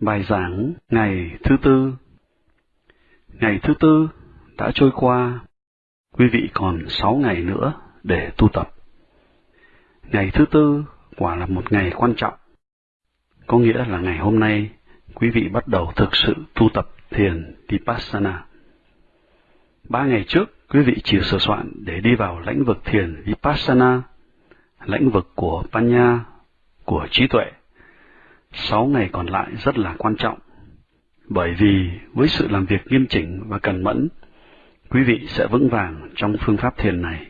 Bài giảng ngày thứ tư Ngày thứ tư đã trôi qua, quý vị còn sáu ngày nữa để tu tập. Ngày thứ tư quả là một ngày quan trọng. Có nghĩa là ngày hôm nay, quý vị bắt đầu thực sự tu tập thiền Vipassana. Ba ngày trước, quý vị chỉ sửa soạn để đi vào lãnh vực thiền Vipassana, lãnh vực của Panya, của trí tuệ. Sáu ngày còn lại rất là quan trọng, bởi vì với sự làm việc nghiêm chỉnh và cần mẫn, quý vị sẽ vững vàng trong phương pháp thiền này.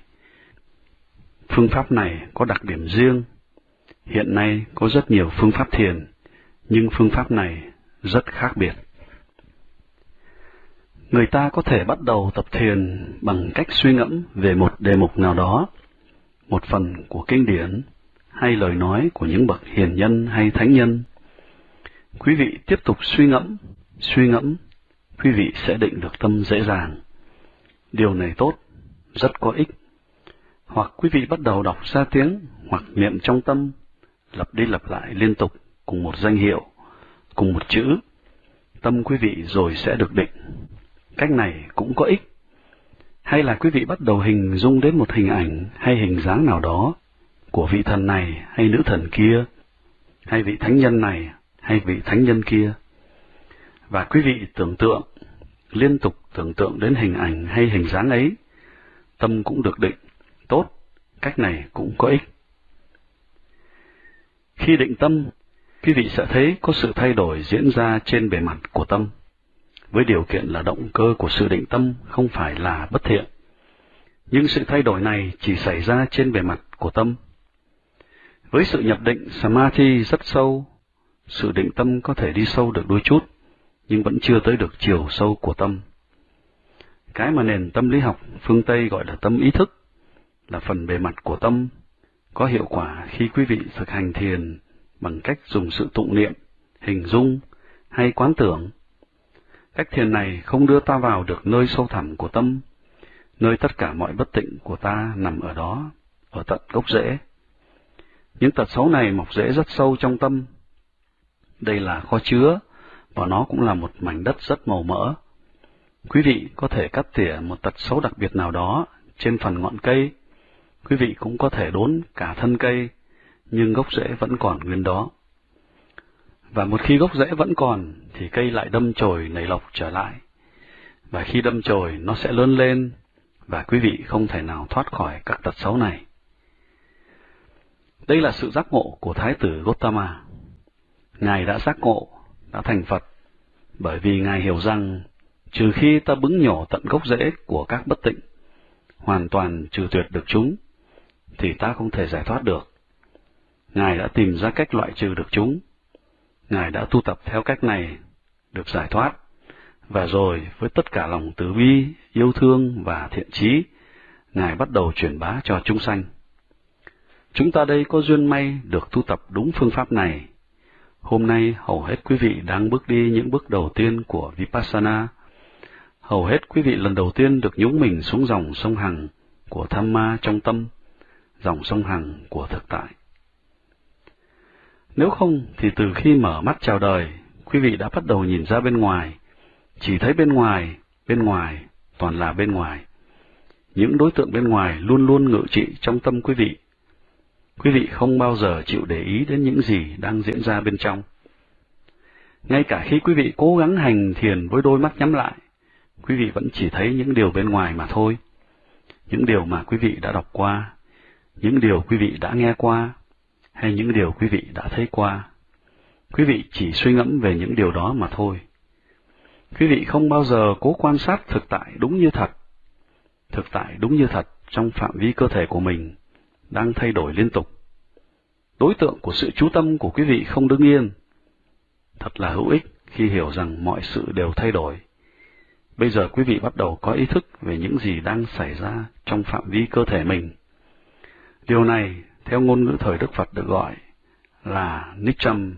Phương pháp này có đặc điểm riêng. Hiện nay có rất nhiều phương pháp thiền, nhưng phương pháp này rất khác biệt. Người ta có thể bắt đầu tập thiền bằng cách suy ngẫm về một đề mục nào đó, một phần của kinh điển, hay lời nói của những bậc hiền nhân hay thánh nhân. Quý vị tiếp tục suy ngẫm, suy ngẫm, quý vị sẽ định được tâm dễ dàng. Điều này tốt, rất có ích. Hoặc quý vị bắt đầu đọc ra tiếng, hoặc niệm trong tâm, lặp đi lặp lại liên tục cùng một danh hiệu, cùng một chữ. Tâm quý vị rồi sẽ được định. Cách này cũng có ích. Hay là quý vị bắt đầu hình dung đến một hình ảnh hay hình dáng nào đó của vị thần này hay nữ thần kia, hay vị thánh nhân này hay vị thánh nhân kia. Và quý vị tưởng tượng, liên tục tưởng tượng đến hình ảnh hay hình dáng ấy, tâm cũng được định, tốt, cách này cũng có ích. Khi định tâm, quý vị sẽ thấy có sự thay đổi diễn ra trên bề mặt của tâm, với điều kiện là động cơ của sự định tâm không phải là bất thiện. Nhưng sự thay đổi này chỉ xảy ra trên bề mặt của tâm. Với sự nhập định Samadhi rất sâu, sự định tâm có thể đi sâu được đôi chút, nhưng vẫn chưa tới được chiều sâu của tâm. Cái mà nền tâm lý học phương Tây gọi là tâm ý thức, là phần bề mặt của tâm, có hiệu quả khi quý vị thực hành thiền bằng cách dùng sự tụng niệm, hình dung hay quán tưởng. Cách thiền này không đưa ta vào được nơi sâu thẳm của tâm, nơi tất cả mọi bất tịnh của ta nằm ở đó, ở tận gốc rễ. Những tật xấu này mọc rễ rất sâu trong tâm. Đây là kho chứa, và nó cũng là một mảnh đất rất màu mỡ. Quý vị có thể cắt tỉa một tật xấu đặc biệt nào đó trên phần ngọn cây. Quý vị cũng có thể đốn cả thân cây, nhưng gốc rễ vẫn còn nguyên đó. Và một khi gốc rễ vẫn còn, thì cây lại đâm chồi nảy lộc trở lại. Và khi đâm chồi, nó sẽ lớn lên, và quý vị không thể nào thoát khỏi các tật xấu này. Đây là sự giác ngộ của Thái tử Gotama. Ngài đã giác ngộ, đã thành Phật, bởi vì Ngài hiểu rằng, trừ khi ta bứng nhổ tận gốc rễ của các bất tịnh, hoàn toàn trừ tuyệt được chúng, thì ta không thể giải thoát được. Ngài đã tìm ra cách loại trừ được chúng. Ngài đã tu tập theo cách này, được giải thoát, và rồi với tất cả lòng từ bi, yêu thương và thiện trí, Ngài bắt đầu truyền bá cho chúng sanh. Chúng ta đây có duyên may được tu tập đúng phương pháp này. Hôm nay hầu hết quý vị đang bước đi những bước đầu tiên của Vipassana. Hầu hết quý vị lần đầu tiên được nhúng mình xuống dòng sông Hằng của tham ma trong tâm, dòng sông Hằng của thực tại. Nếu không, thì từ khi mở mắt chào đời, quý vị đã bắt đầu nhìn ra bên ngoài, chỉ thấy bên ngoài, bên ngoài, toàn là bên ngoài. Những đối tượng bên ngoài luôn luôn ngự trị trong tâm quý vị quý vị không bao giờ chịu để ý đến những gì đang diễn ra bên trong. Ngay cả khi quý vị cố gắng hành thiền với đôi mắt nhắm lại, quý vị vẫn chỉ thấy những điều bên ngoài mà thôi. Những điều mà quý vị đã đọc qua, những điều quý vị đã nghe qua, hay những điều quý vị đã thấy qua. Quý vị chỉ suy ngẫm về những điều đó mà thôi. Quý vị không bao giờ cố quan sát thực tại đúng như thật. Thực tại đúng như thật trong phạm vi cơ thể của mình đang thay đổi liên tục. Đối tượng của sự chú tâm của quý vị không đứng yên. Thật là hữu ích khi hiểu rằng mọi sự đều thay đổi. Bây giờ quý vị bắt đầu có ý thức về những gì đang xảy ra trong phạm vi cơ thể mình. Điều này, theo ngôn ngữ thời Đức Phật được gọi là Nicham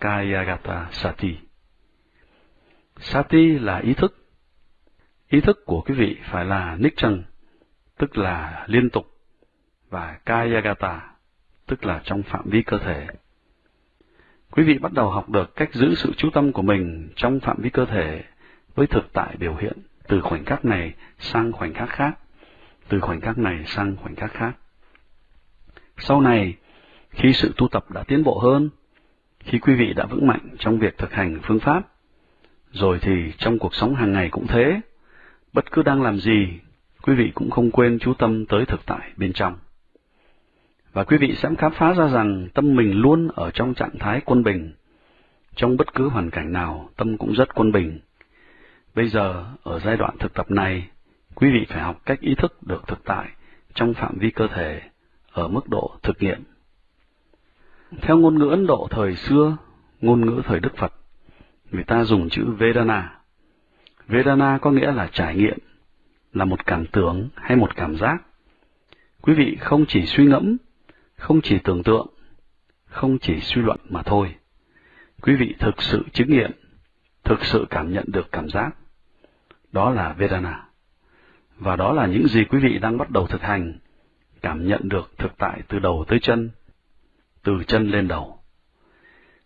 Kayagata Sati. Sati là ý thức. Ý thức của quý vị phải là Nicham, tức là liên tục và Kayagata, tức là trong phạm vi cơ thể. Quý vị bắt đầu học được cách giữ sự chú tâm của mình trong phạm vi cơ thể với thực tại biểu hiện từ khoảnh khắc này sang khoảnh khắc khác, từ khoảnh khắc này sang khoảnh khắc khác. Sau này, khi sự tu tập đã tiến bộ hơn, khi quý vị đã vững mạnh trong việc thực hành phương pháp, rồi thì trong cuộc sống hàng ngày cũng thế, bất cứ đang làm gì, quý vị cũng không quên chú tâm tới thực tại bên trong. Và quý vị sẽ khám phá ra rằng tâm mình luôn ở trong trạng thái quân bình. Trong bất cứ hoàn cảnh nào, tâm cũng rất quân bình. Bây giờ, ở giai đoạn thực tập này, quý vị phải học cách ý thức được thực tại trong phạm vi cơ thể, ở mức độ thực nghiệm. Theo ngôn ngữ Ấn Độ thời xưa, ngôn ngữ thời Đức Phật, người ta dùng chữ Vedana. Vedana có nghĩa là trải nghiệm, là một cảm tưởng hay một cảm giác. Quý vị không chỉ suy ngẫm, không chỉ tưởng tượng, không chỉ suy luận mà thôi. Quý vị thực sự chứng nghiệm, thực sự cảm nhận được cảm giác. Đó là Vedana. Và đó là những gì quý vị đang bắt đầu thực hành, cảm nhận được thực tại từ đầu tới chân, từ chân lên đầu.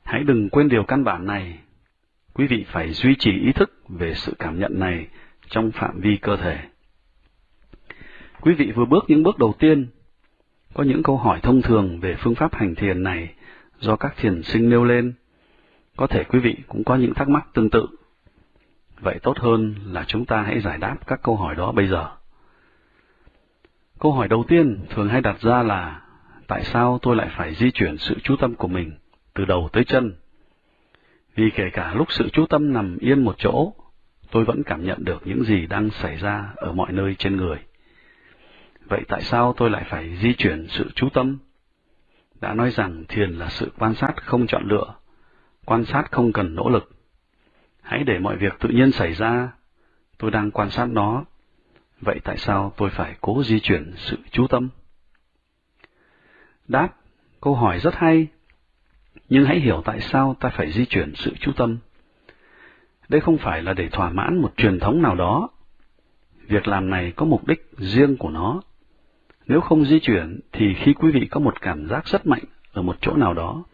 Hãy đừng quên điều căn bản này. Quý vị phải duy trì ý thức về sự cảm nhận này trong phạm vi cơ thể. Quý vị vừa bước những bước đầu tiên. Có những câu hỏi thông thường về phương pháp hành thiền này do các thiền sinh nêu lên. Có thể quý vị cũng có những thắc mắc tương tự. Vậy tốt hơn là chúng ta hãy giải đáp các câu hỏi đó bây giờ. Câu hỏi đầu tiên thường hay đặt ra là tại sao tôi lại phải di chuyển sự chú tâm của mình từ đầu tới chân? Vì kể cả lúc sự chú tâm nằm yên một chỗ, tôi vẫn cảm nhận được những gì đang xảy ra ở mọi nơi trên người. Vậy tại sao tôi lại phải di chuyển sự chú tâm? Đã nói rằng thiền là sự quan sát không chọn lựa, quan sát không cần nỗ lực. Hãy để mọi việc tự nhiên xảy ra, tôi đang quan sát nó. Vậy tại sao tôi phải cố di chuyển sự chú tâm? Đáp, câu hỏi rất hay, nhưng hãy hiểu tại sao ta phải di chuyển sự chú tâm. Đây không phải là để thỏa mãn một truyền thống nào đó. Việc làm này có mục đích riêng của nó. Nếu không di chuyển, thì khi quý vị có một cảm giác rất mạnh ở một chỗ nào đó,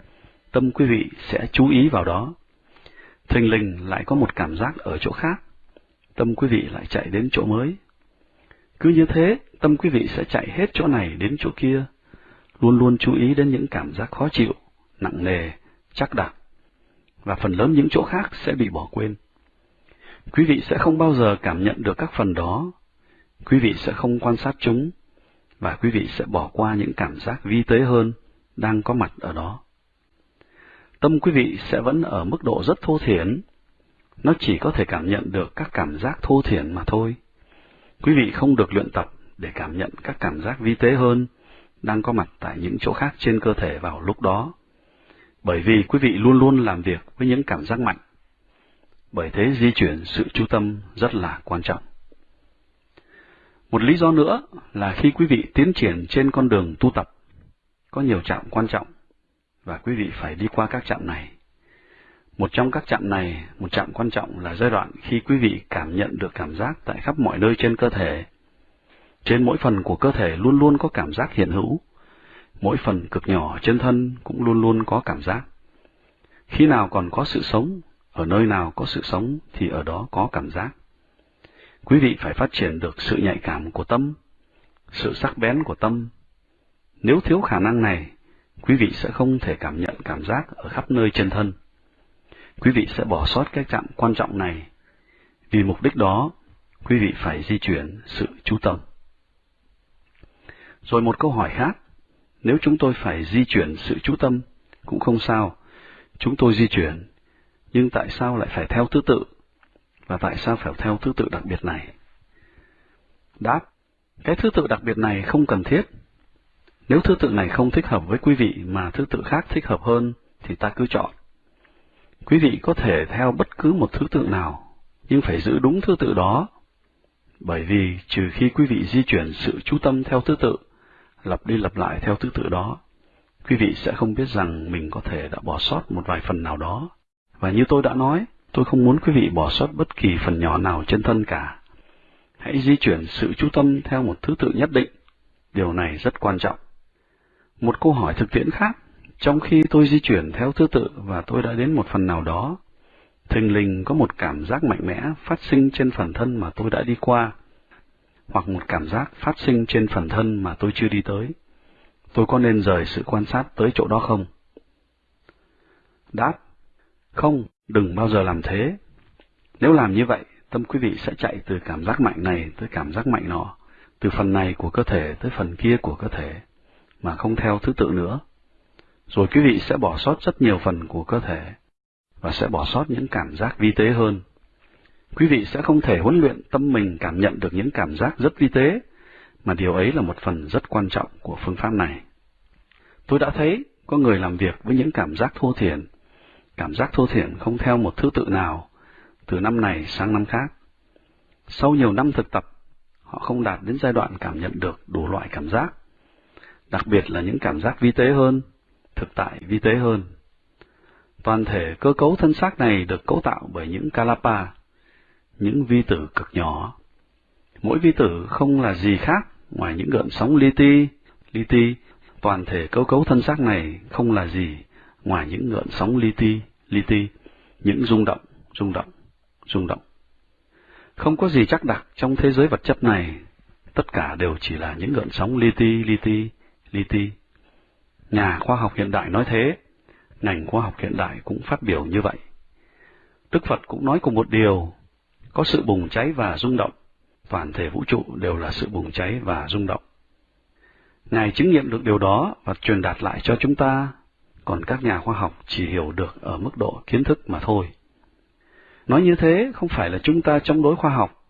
tâm quý vị sẽ chú ý vào đó. Thình lình lại có một cảm giác ở chỗ khác, tâm quý vị lại chạy đến chỗ mới. Cứ như thế, tâm quý vị sẽ chạy hết chỗ này đến chỗ kia, luôn luôn chú ý đến những cảm giác khó chịu, nặng nề, chắc đặc, và phần lớn những chỗ khác sẽ bị bỏ quên. Quý vị sẽ không bao giờ cảm nhận được các phần đó, quý vị sẽ không quan sát chúng, và quý vị sẽ bỏ qua những cảm giác vi tế hơn đang có mặt ở đó. Tâm quý vị sẽ vẫn ở mức độ rất thô thiển, nó chỉ có thể cảm nhận được các cảm giác thô thiển mà thôi. Quý vị không được luyện tập để cảm nhận các cảm giác vi tế hơn đang có mặt tại những chỗ khác trên cơ thể vào lúc đó. Bởi vì quý vị luôn luôn làm việc với những cảm giác mạnh. Bởi thế di chuyển sự chú tâm rất là quan trọng. Một lý do nữa là khi quý vị tiến triển trên con đường tu tập, có nhiều trạm quan trọng, và quý vị phải đi qua các trạm này. Một trong các trạm này, một trạm quan trọng là giai đoạn khi quý vị cảm nhận được cảm giác tại khắp mọi nơi trên cơ thể. Trên mỗi phần của cơ thể luôn luôn có cảm giác hiện hữu, mỗi phần cực nhỏ trên thân cũng luôn luôn có cảm giác. Khi nào còn có sự sống, ở nơi nào có sự sống thì ở đó có cảm giác. Quý vị phải phát triển được sự nhạy cảm của tâm, sự sắc bén của tâm. Nếu thiếu khả năng này, quý vị sẽ không thể cảm nhận cảm giác ở khắp nơi trên thân. Quý vị sẽ bỏ sót cái chạm quan trọng này. Vì mục đích đó, quý vị phải di chuyển sự chú tâm. Rồi một câu hỏi khác, nếu chúng tôi phải di chuyển sự chú tâm, cũng không sao, chúng tôi di chuyển, nhưng tại sao lại phải theo thứ tự và tại sao phải theo thứ tự đặc biệt này? Đáp, cái thứ tự đặc biệt này không cần thiết. Nếu thứ tự này không thích hợp với quý vị mà thứ tự khác thích hợp hơn, thì ta cứ chọn. Quý vị có thể theo bất cứ một thứ tự nào, nhưng phải giữ đúng thứ tự đó. Bởi vì trừ khi quý vị di chuyển sự chú tâm theo thứ tự, lặp đi lặp lại theo thứ tự đó, quý vị sẽ không biết rằng mình có thể đã bỏ sót một vài phần nào đó. Và như tôi đã nói, Tôi không muốn quý vị bỏ sót bất kỳ phần nhỏ nào trên thân cả. Hãy di chuyển sự chú tâm theo một thứ tự nhất định. Điều này rất quan trọng. Một câu hỏi thực tiễn khác, Trong khi tôi di chuyển theo thứ tự và tôi đã đến một phần nào đó, thình lình có một cảm giác mạnh mẽ phát sinh trên phần thân mà tôi đã đi qua, hoặc một cảm giác phát sinh trên phần thân mà tôi chưa đi tới. Tôi có nên rời sự quan sát tới chỗ đó không? Đáp, không, đừng bao giờ làm thế. Nếu làm như vậy, tâm quý vị sẽ chạy từ cảm giác mạnh này tới cảm giác mạnh nọ, từ phần này của cơ thể tới phần kia của cơ thể, mà không theo thứ tự nữa. Rồi quý vị sẽ bỏ sót rất nhiều phần của cơ thể, và sẽ bỏ sót những cảm giác vi tế hơn. Quý vị sẽ không thể huấn luyện tâm mình cảm nhận được những cảm giác rất vi tế, mà điều ấy là một phần rất quan trọng của phương pháp này. Tôi đã thấy có người làm việc với những cảm giác thô thiển, cảm giác thô thiển không theo một thứ tự nào, từ năm này sang năm khác. Sau nhiều năm thực tập, họ không đạt đến giai đoạn cảm nhận được đủ loại cảm giác, đặc biệt là những cảm giác vi tế hơn, thực tại vi tế hơn. Toàn thể cơ cấu thân xác này được cấu tạo bởi những kalapa, những vi tử cực nhỏ. Mỗi vi tử không là gì khác ngoài những gợn sóng li ti, li ti, toàn thể cơ cấu thân xác này không là gì ngoài những gợn sóng li ti, li ti, những rung động, rung động, rung động. Không có gì chắc đặc trong thế giới vật chất này, tất cả đều chỉ là những gợn sóng li ti, li ti, li ti. Nhà khoa học hiện đại nói thế, ngành khoa học hiện đại cũng phát biểu như vậy. Đức Phật cũng nói cùng một điều, có sự bùng cháy và rung động, toàn thể vũ trụ đều là sự bùng cháy và rung động. Ngài chứng nghiệm được điều đó và truyền đạt lại cho chúng ta, còn các nhà khoa học chỉ hiểu được ở mức độ kiến thức mà thôi. Nói như thế không phải là chúng ta chống đối khoa học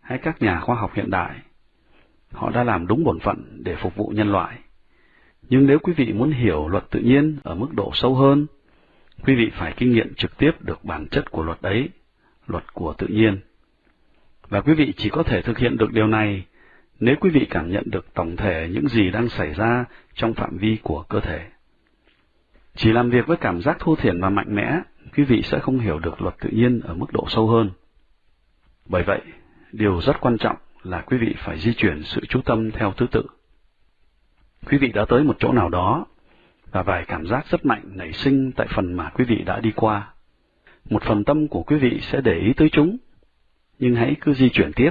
hay các nhà khoa học hiện đại. Họ đã làm đúng bổn phận để phục vụ nhân loại. Nhưng nếu quý vị muốn hiểu luật tự nhiên ở mức độ sâu hơn, quý vị phải kinh nghiệm trực tiếp được bản chất của luật ấy, luật của tự nhiên. Và quý vị chỉ có thể thực hiện được điều này nếu quý vị cảm nhận được tổng thể những gì đang xảy ra trong phạm vi của cơ thể. Chỉ làm việc với cảm giác thô thiển và mạnh mẽ, quý vị sẽ không hiểu được luật tự nhiên ở mức độ sâu hơn. Bởi vậy, điều rất quan trọng là quý vị phải di chuyển sự chú tâm theo thứ tự. Quý vị đã tới một chỗ nào đó, và vài cảm giác rất mạnh nảy sinh tại phần mà quý vị đã đi qua. Một phần tâm của quý vị sẽ để ý tới chúng, nhưng hãy cứ di chuyển tiếp.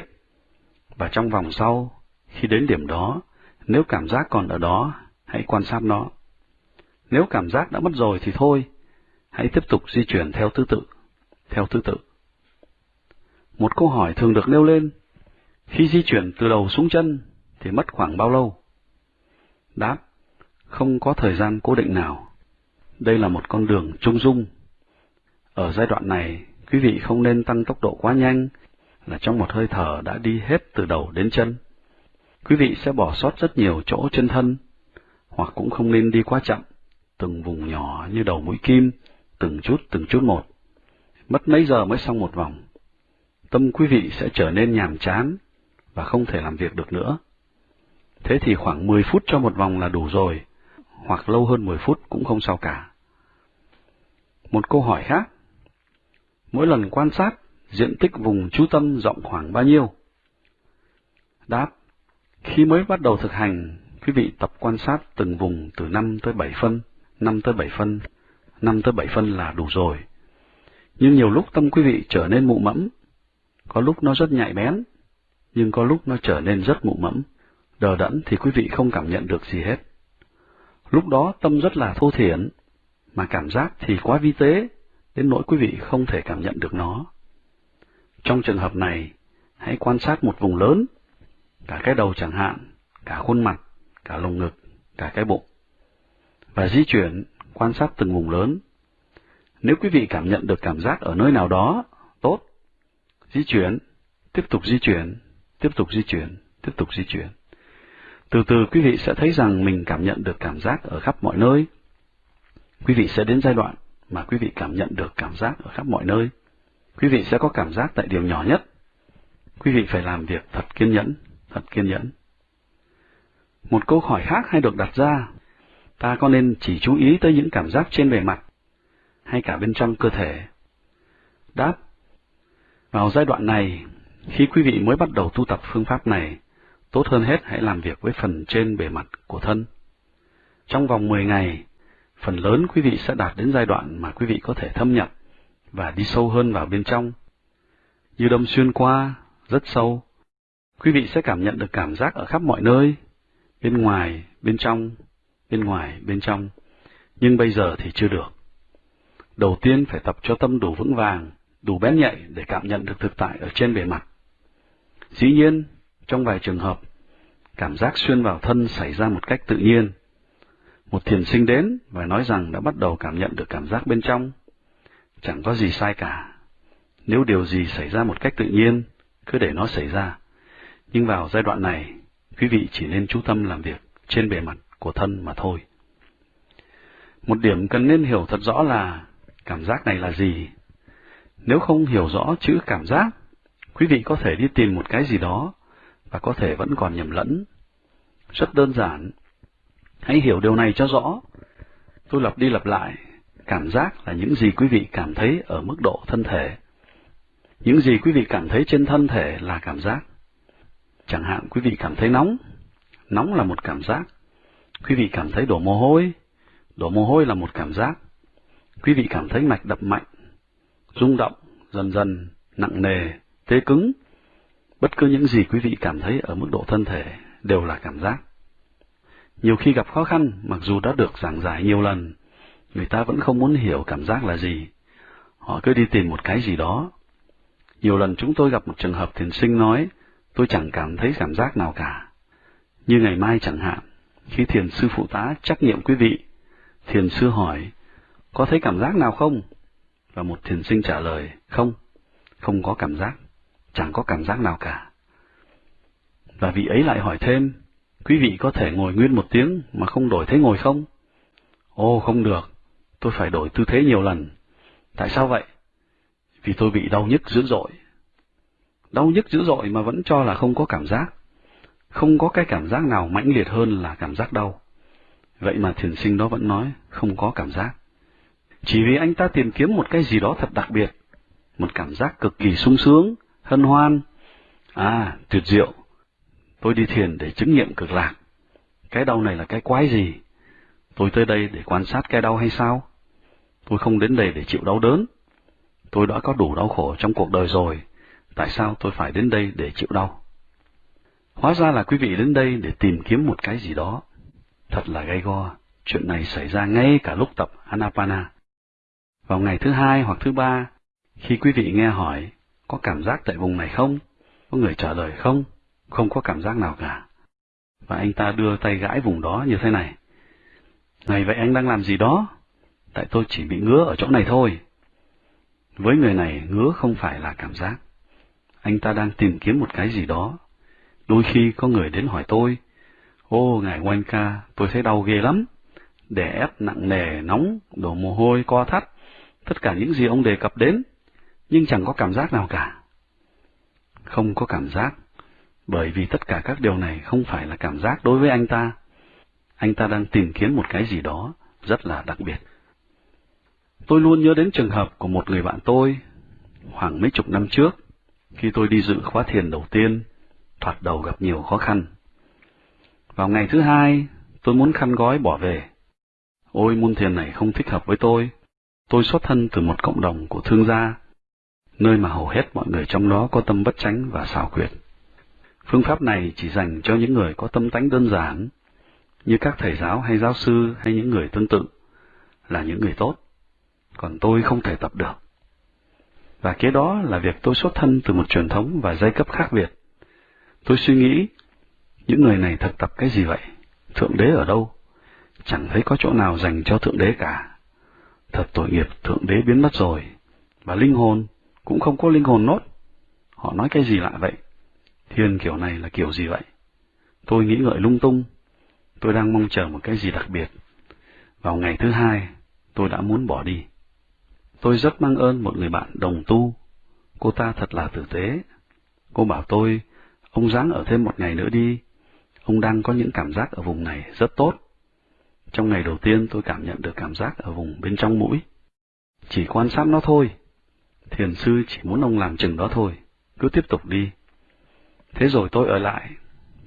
Và trong vòng sau, khi đến điểm đó, nếu cảm giác còn ở đó, hãy quan sát nó. Nếu cảm giác đã mất rồi thì thôi, hãy tiếp tục di chuyển theo thứ tự, theo thứ tự. Một câu hỏi thường được nêu lên, khi di chuyển từ đầu xuống chân thì mất khoảng bao lâu? Đáp, không có thời gian cố định nào. Đây là một con đường trung dung. Ở giai đoạn này, quý vị không nên tăng tốc độ quá nhanh, là trong một hơi thở đã đi hết từ đầu đến chân. Quý vị sẽ bỏ sót rất nhiều chỗ trên thân, hoặc cũng không nên đi quá chậm, từng vùng nhỏ như đầu mũi kim, từng chút từng chút một. Mất mấy giờ mới xong một vòng. Tâm quý vị sẽ trở nên nhàm chán và không thể làm việc được nữa. Thế thì khoảng 10 phút cho một vòng là đủ rồi, hoặc lâu hơn 10 phút cũng không sao cả. Một câu hỏi khác. Mỗi lần quan sát, diện tích vùng chú tâm rộng khoảng bao nhiêu? Đáp. Khi mới bắt đầu thực hành, quý vị tập quan sát từng vùng từ 5 tới 7 phân, 5 tới 7 phân, 5 tới 7 phân là đủ rồi. Nhưng nhiều lúc tâm quý vị trở nên mụ mẫm, có lúc nó rất nhạy bén, nhưng có lúc nó trở nên rất mụ mẫm đờ đẫn thì quý vị không cảm nhận được gì hết. Lúc đó tâm rất là thô thiển, mà cảm giác thì quá vi tế, đến nỗi quý vị không thể cảm nhận được nó. Trong trường hợp này, hãy quan sát một vùng lớn, cả cái đầu chẳng hạn, cả khuôn mặt, cả lồng ngực, cả cái bụng, và di chuyển, quan sát từng vùng lớn. Nếu quý vị cảm nhận được cảm giác ở nơi nào đó, tốt, di chuyển, tiếp tục di chuyển, tiếp tục di chuyển, tiếp tục di chuyển. Từ từ quý vị sẽ thấy rằng mình cảm nhận được cảm giác ở khắp mọi nơi. Quý vị sẽ đến giai đoạn mà quý vị cảm nhận được cảm giác ở khắp mọi nơi. Quý vị sẽ có cảm giác tại điều nhỏ nhất. Quý vị phải làm việc thật kiên nhẫn, thật kiên nhẫn. Một câu hỏi khác hay được đặt ra, ta có nên chỉ chú ý tới những cảm giác trên bề mặt, hay cả bên trong cơ thể? Đáp, vào giai đoạn này, khi quý vị mới bắt đầu tu tập phương pháp này, Tốt hơn hết hãy làm việc với phần trên bề mặt của thân. Trong vòng 10 ngày, phần lớn quý vị sẽ đạt đến giai đoạn mà quý vị có thể thâm nhập và đi sâu hơn vào bên trong. Như đâm xuyên qua, rất sâu, quý vị sẽ cảm nhận được cảm giác ở khắp mọi nơi, bên ngoài, bên trong, bên ngoài, bên trong, nhưng bây giờ thì chưa được. Đầu tiên phải tập cho tâm đủ vững vàng, đủ bén nhạy để cảm nhận được thực tại ở trên bề mặt. Dĩ nhiên, trong vài trường hợp, cảm giác xuyên vào thân xảy ra một cách tự nhiên. Một thiền sinh đến và nói rằng đã bắt đầu cảm nhận được cảm giác bên trong. Chẳng có gì sai cả. Nếu điều gì xảy ra một cách tự nhiên, cứ để nó xảy ra. Nhưng vào giai đoạn này, quý vị chỉ nên chú tâm làm việc trên bề mặt của thân mà thôi. Một điểm cần nên hiểu thật rõ là cảm giác này là gì. Nếu không hiểu rõ chữ cảm giác, quý vị có thể đi tìm một cái gì đó và có thể vẫn còn nhầm lẫn. Rất đơn giản. Hãy hiểu điều này cho rõ. Tôi lặp đi lặp lại, cảm giác là những gì quý vị cảm thấy ở mức độ thân thể. Những gì quý vị cảm thấy trên thân thể là cảm giác. Chẳng hạn quý vị cảm thấy nóng, nóng là một cảm giác. Quý vị cảm thấy đổ mồ hôi, đổ mồ hôi là một cảm giác. Quý vị cảm thấy mạch đập mạnh, rung động, dần dần, nặng nề, tê cứng. Bất cứ những gì quý vị cảm thấy ở mức độ thân thể đều là cảm giác. Nhiều khi gặp khó khăn, mặc dù đã được giảng giải nhiều lần, người ta vẫn không muốn hiểu cảm giác là gì. Họ cứ đi tìm một cái gì đó. Nhiều lần chúng tôi gặp một trường hợp thiền sinh nói, tôi chẳng cảm thấy cảm giác nào cả. Như ngày mai chẳng hạn, khi thiền sư phụ tá trắc nghiệm quý vị, thiền sư hỏi, có thấy cảm giác nào không? Và một thiền sinh trả lời, không, không có cảm giác, chẳng có cảm giác nào cả. Và vị ấy lại hỏi thêm, quý vị có thể ngồi nguyên một tiếng mà không đổi thế ngồi không? Ô, không được, tôi phải đổi tư thế nhiều lần. Tại sao vậy? Vì tôi bị đau nhức dữ dội. Đau nhức dữ dội mà vẫn cho là không có cảm giác. Không có cái cảm giác nào mãnh liệt hơn là cảm giác đau. Vậy mà thiền sinh đó vẫn nói không có cảm giác. Chỉ vì anh ta tìm kiếm một cái gì đó thật đặc biệt, một cảm giác cực kỳ sung sướng, hân hoan. À, tuyệt diệu. Tôi đi thiền để chứng nghiệm cực lạc. Cái đau này là cái quái gì? Tôi tới đây để quan sát cái đau hay sao? Tôi không đến đây để chịu đau đớn. Tôi đã có đủ đau khổ trong cuộc đời rồi. Tại sao tôi phải đến đây để chịu đau? Hóa ra là quý vị đến đây để tìm kiếm một cái gì đó. Thật là gay go, chuyện này xảy ra ngay cả lúc tập Anapana. Vào ngày thứ hai hoặc thứ ba, khi quý vị nghe hỏi, có cảm giác tại vùng này không? Có người trả lời không? Không có cảm giác nào cả. Và anh ta đưa tay gãi vùng đó như thế này. Này vậy anh đang làm gì đó? Tại tôi chỉ bị ngứa ở chỗ này thôi. Với người này, ngứa không phải là cảm giác. Anh ta đang tìm kiếm một cái gì đó. Đôi khi có người đến hỏi tôi, Ô, ngài Quan ca, tôi thấy đau ghê lắm. Đè ép nặng nề, nóng, đổ mồ hôi, co thắt, tất cả những gì ông đề cập đến, nhưng chẳng có cảm giác nào cả. Không có cảm giác, bởi vì tất cả các điều này không phải là cảm giác đối với anh ta. Anh ta đang tìm kiếm một cái gì đó rất là đặc biệt. Tôi luôn nhớ đến trường hợp của một người bạn tôi, khoảng mấy chục năm trước, khi tôi đi dự khóa thiền đầu tiên, thoạt đầu gặp nhiều khó khăn. Vào ngày thứ hai, tôi muốn khăn gói bỏ về. Ôi môn thiền này không thích hợp với tôi. Tôi xuất thân từ một cộng đồng của thương gia, nơi mà hầu hết mọi người trong đó có tâm bất chánh và xảo quyệt. Phương pháp này chỉ dành cho những người có tâm tánh đơn giản, như các thầy giáo hay giáo sư hay những người tương tự, là những người tốt. Còn tôi không thể tập được. Và kế đó là việc tôi xuất thân từ một truyền thống và giai cấp khác biệt. Tôi suy nghĩ, những người này thực tập cái gì vậy? Thượng đế ở đâu? Chẳng thấy có chỗ nào dành cho Thượng đế cả. Thật tội nghiệp Thượng đế biến mất rồi. Và linh hồn, cũng không có linh hồn nốt. Họ nói cái gì lạ vậy? Thiên kiểu này là kiểu gì vậy? Tôi nghĩ ngợi lung tung. Tôi đang mong chờ một cái gì đặc biệt. Vào ngày thứ hai, tôi đã muốn bỏ đi. Tôi rất mang ơn một người bạn đồng tu. Cô ta thật là tử tế. Cô bảo tôi, ông ráng ở thêm một ngày nữa đi. Ông đang có những cảm giác ở vùng này rất tốt. Trong ngày đầu tiên tôi cảm nhận được cảm giác ở vùng bên trong mũi. Chỉ quan sát nó thôi. Thiền sư chỉ muốn ông làm chừng đó thôi. Cứ tiếp tục đi. Thế rồi tôi ở lại.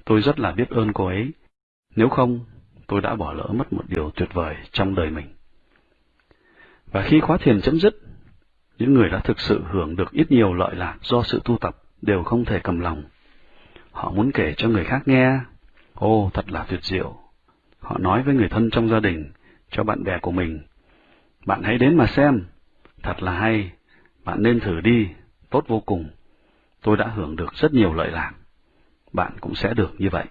Tôi rất là biết ơn cô ấy. Nếu không, tôi đã bỏ lỡ mất một điều tuyệt vời trong đời mình. Và khi khóa thiền chấm dứt, những người đã thực sự hưởng được ít nhiều lợi lạc do sự tu tập đều không thể cầm lòng. Họ muốn kể cho người khác nghe, ô thật là tuyệt diệu. Họ nói với người thân trong gia đình, cho bạn bè của mình, bạn hãy đến mà xem, thật là hay, bạn nên thử đi, tốt vô cùng. Tôi đã hưởng được rất nhiều lợi lạc. Bạn cũng sẽ được như vậy.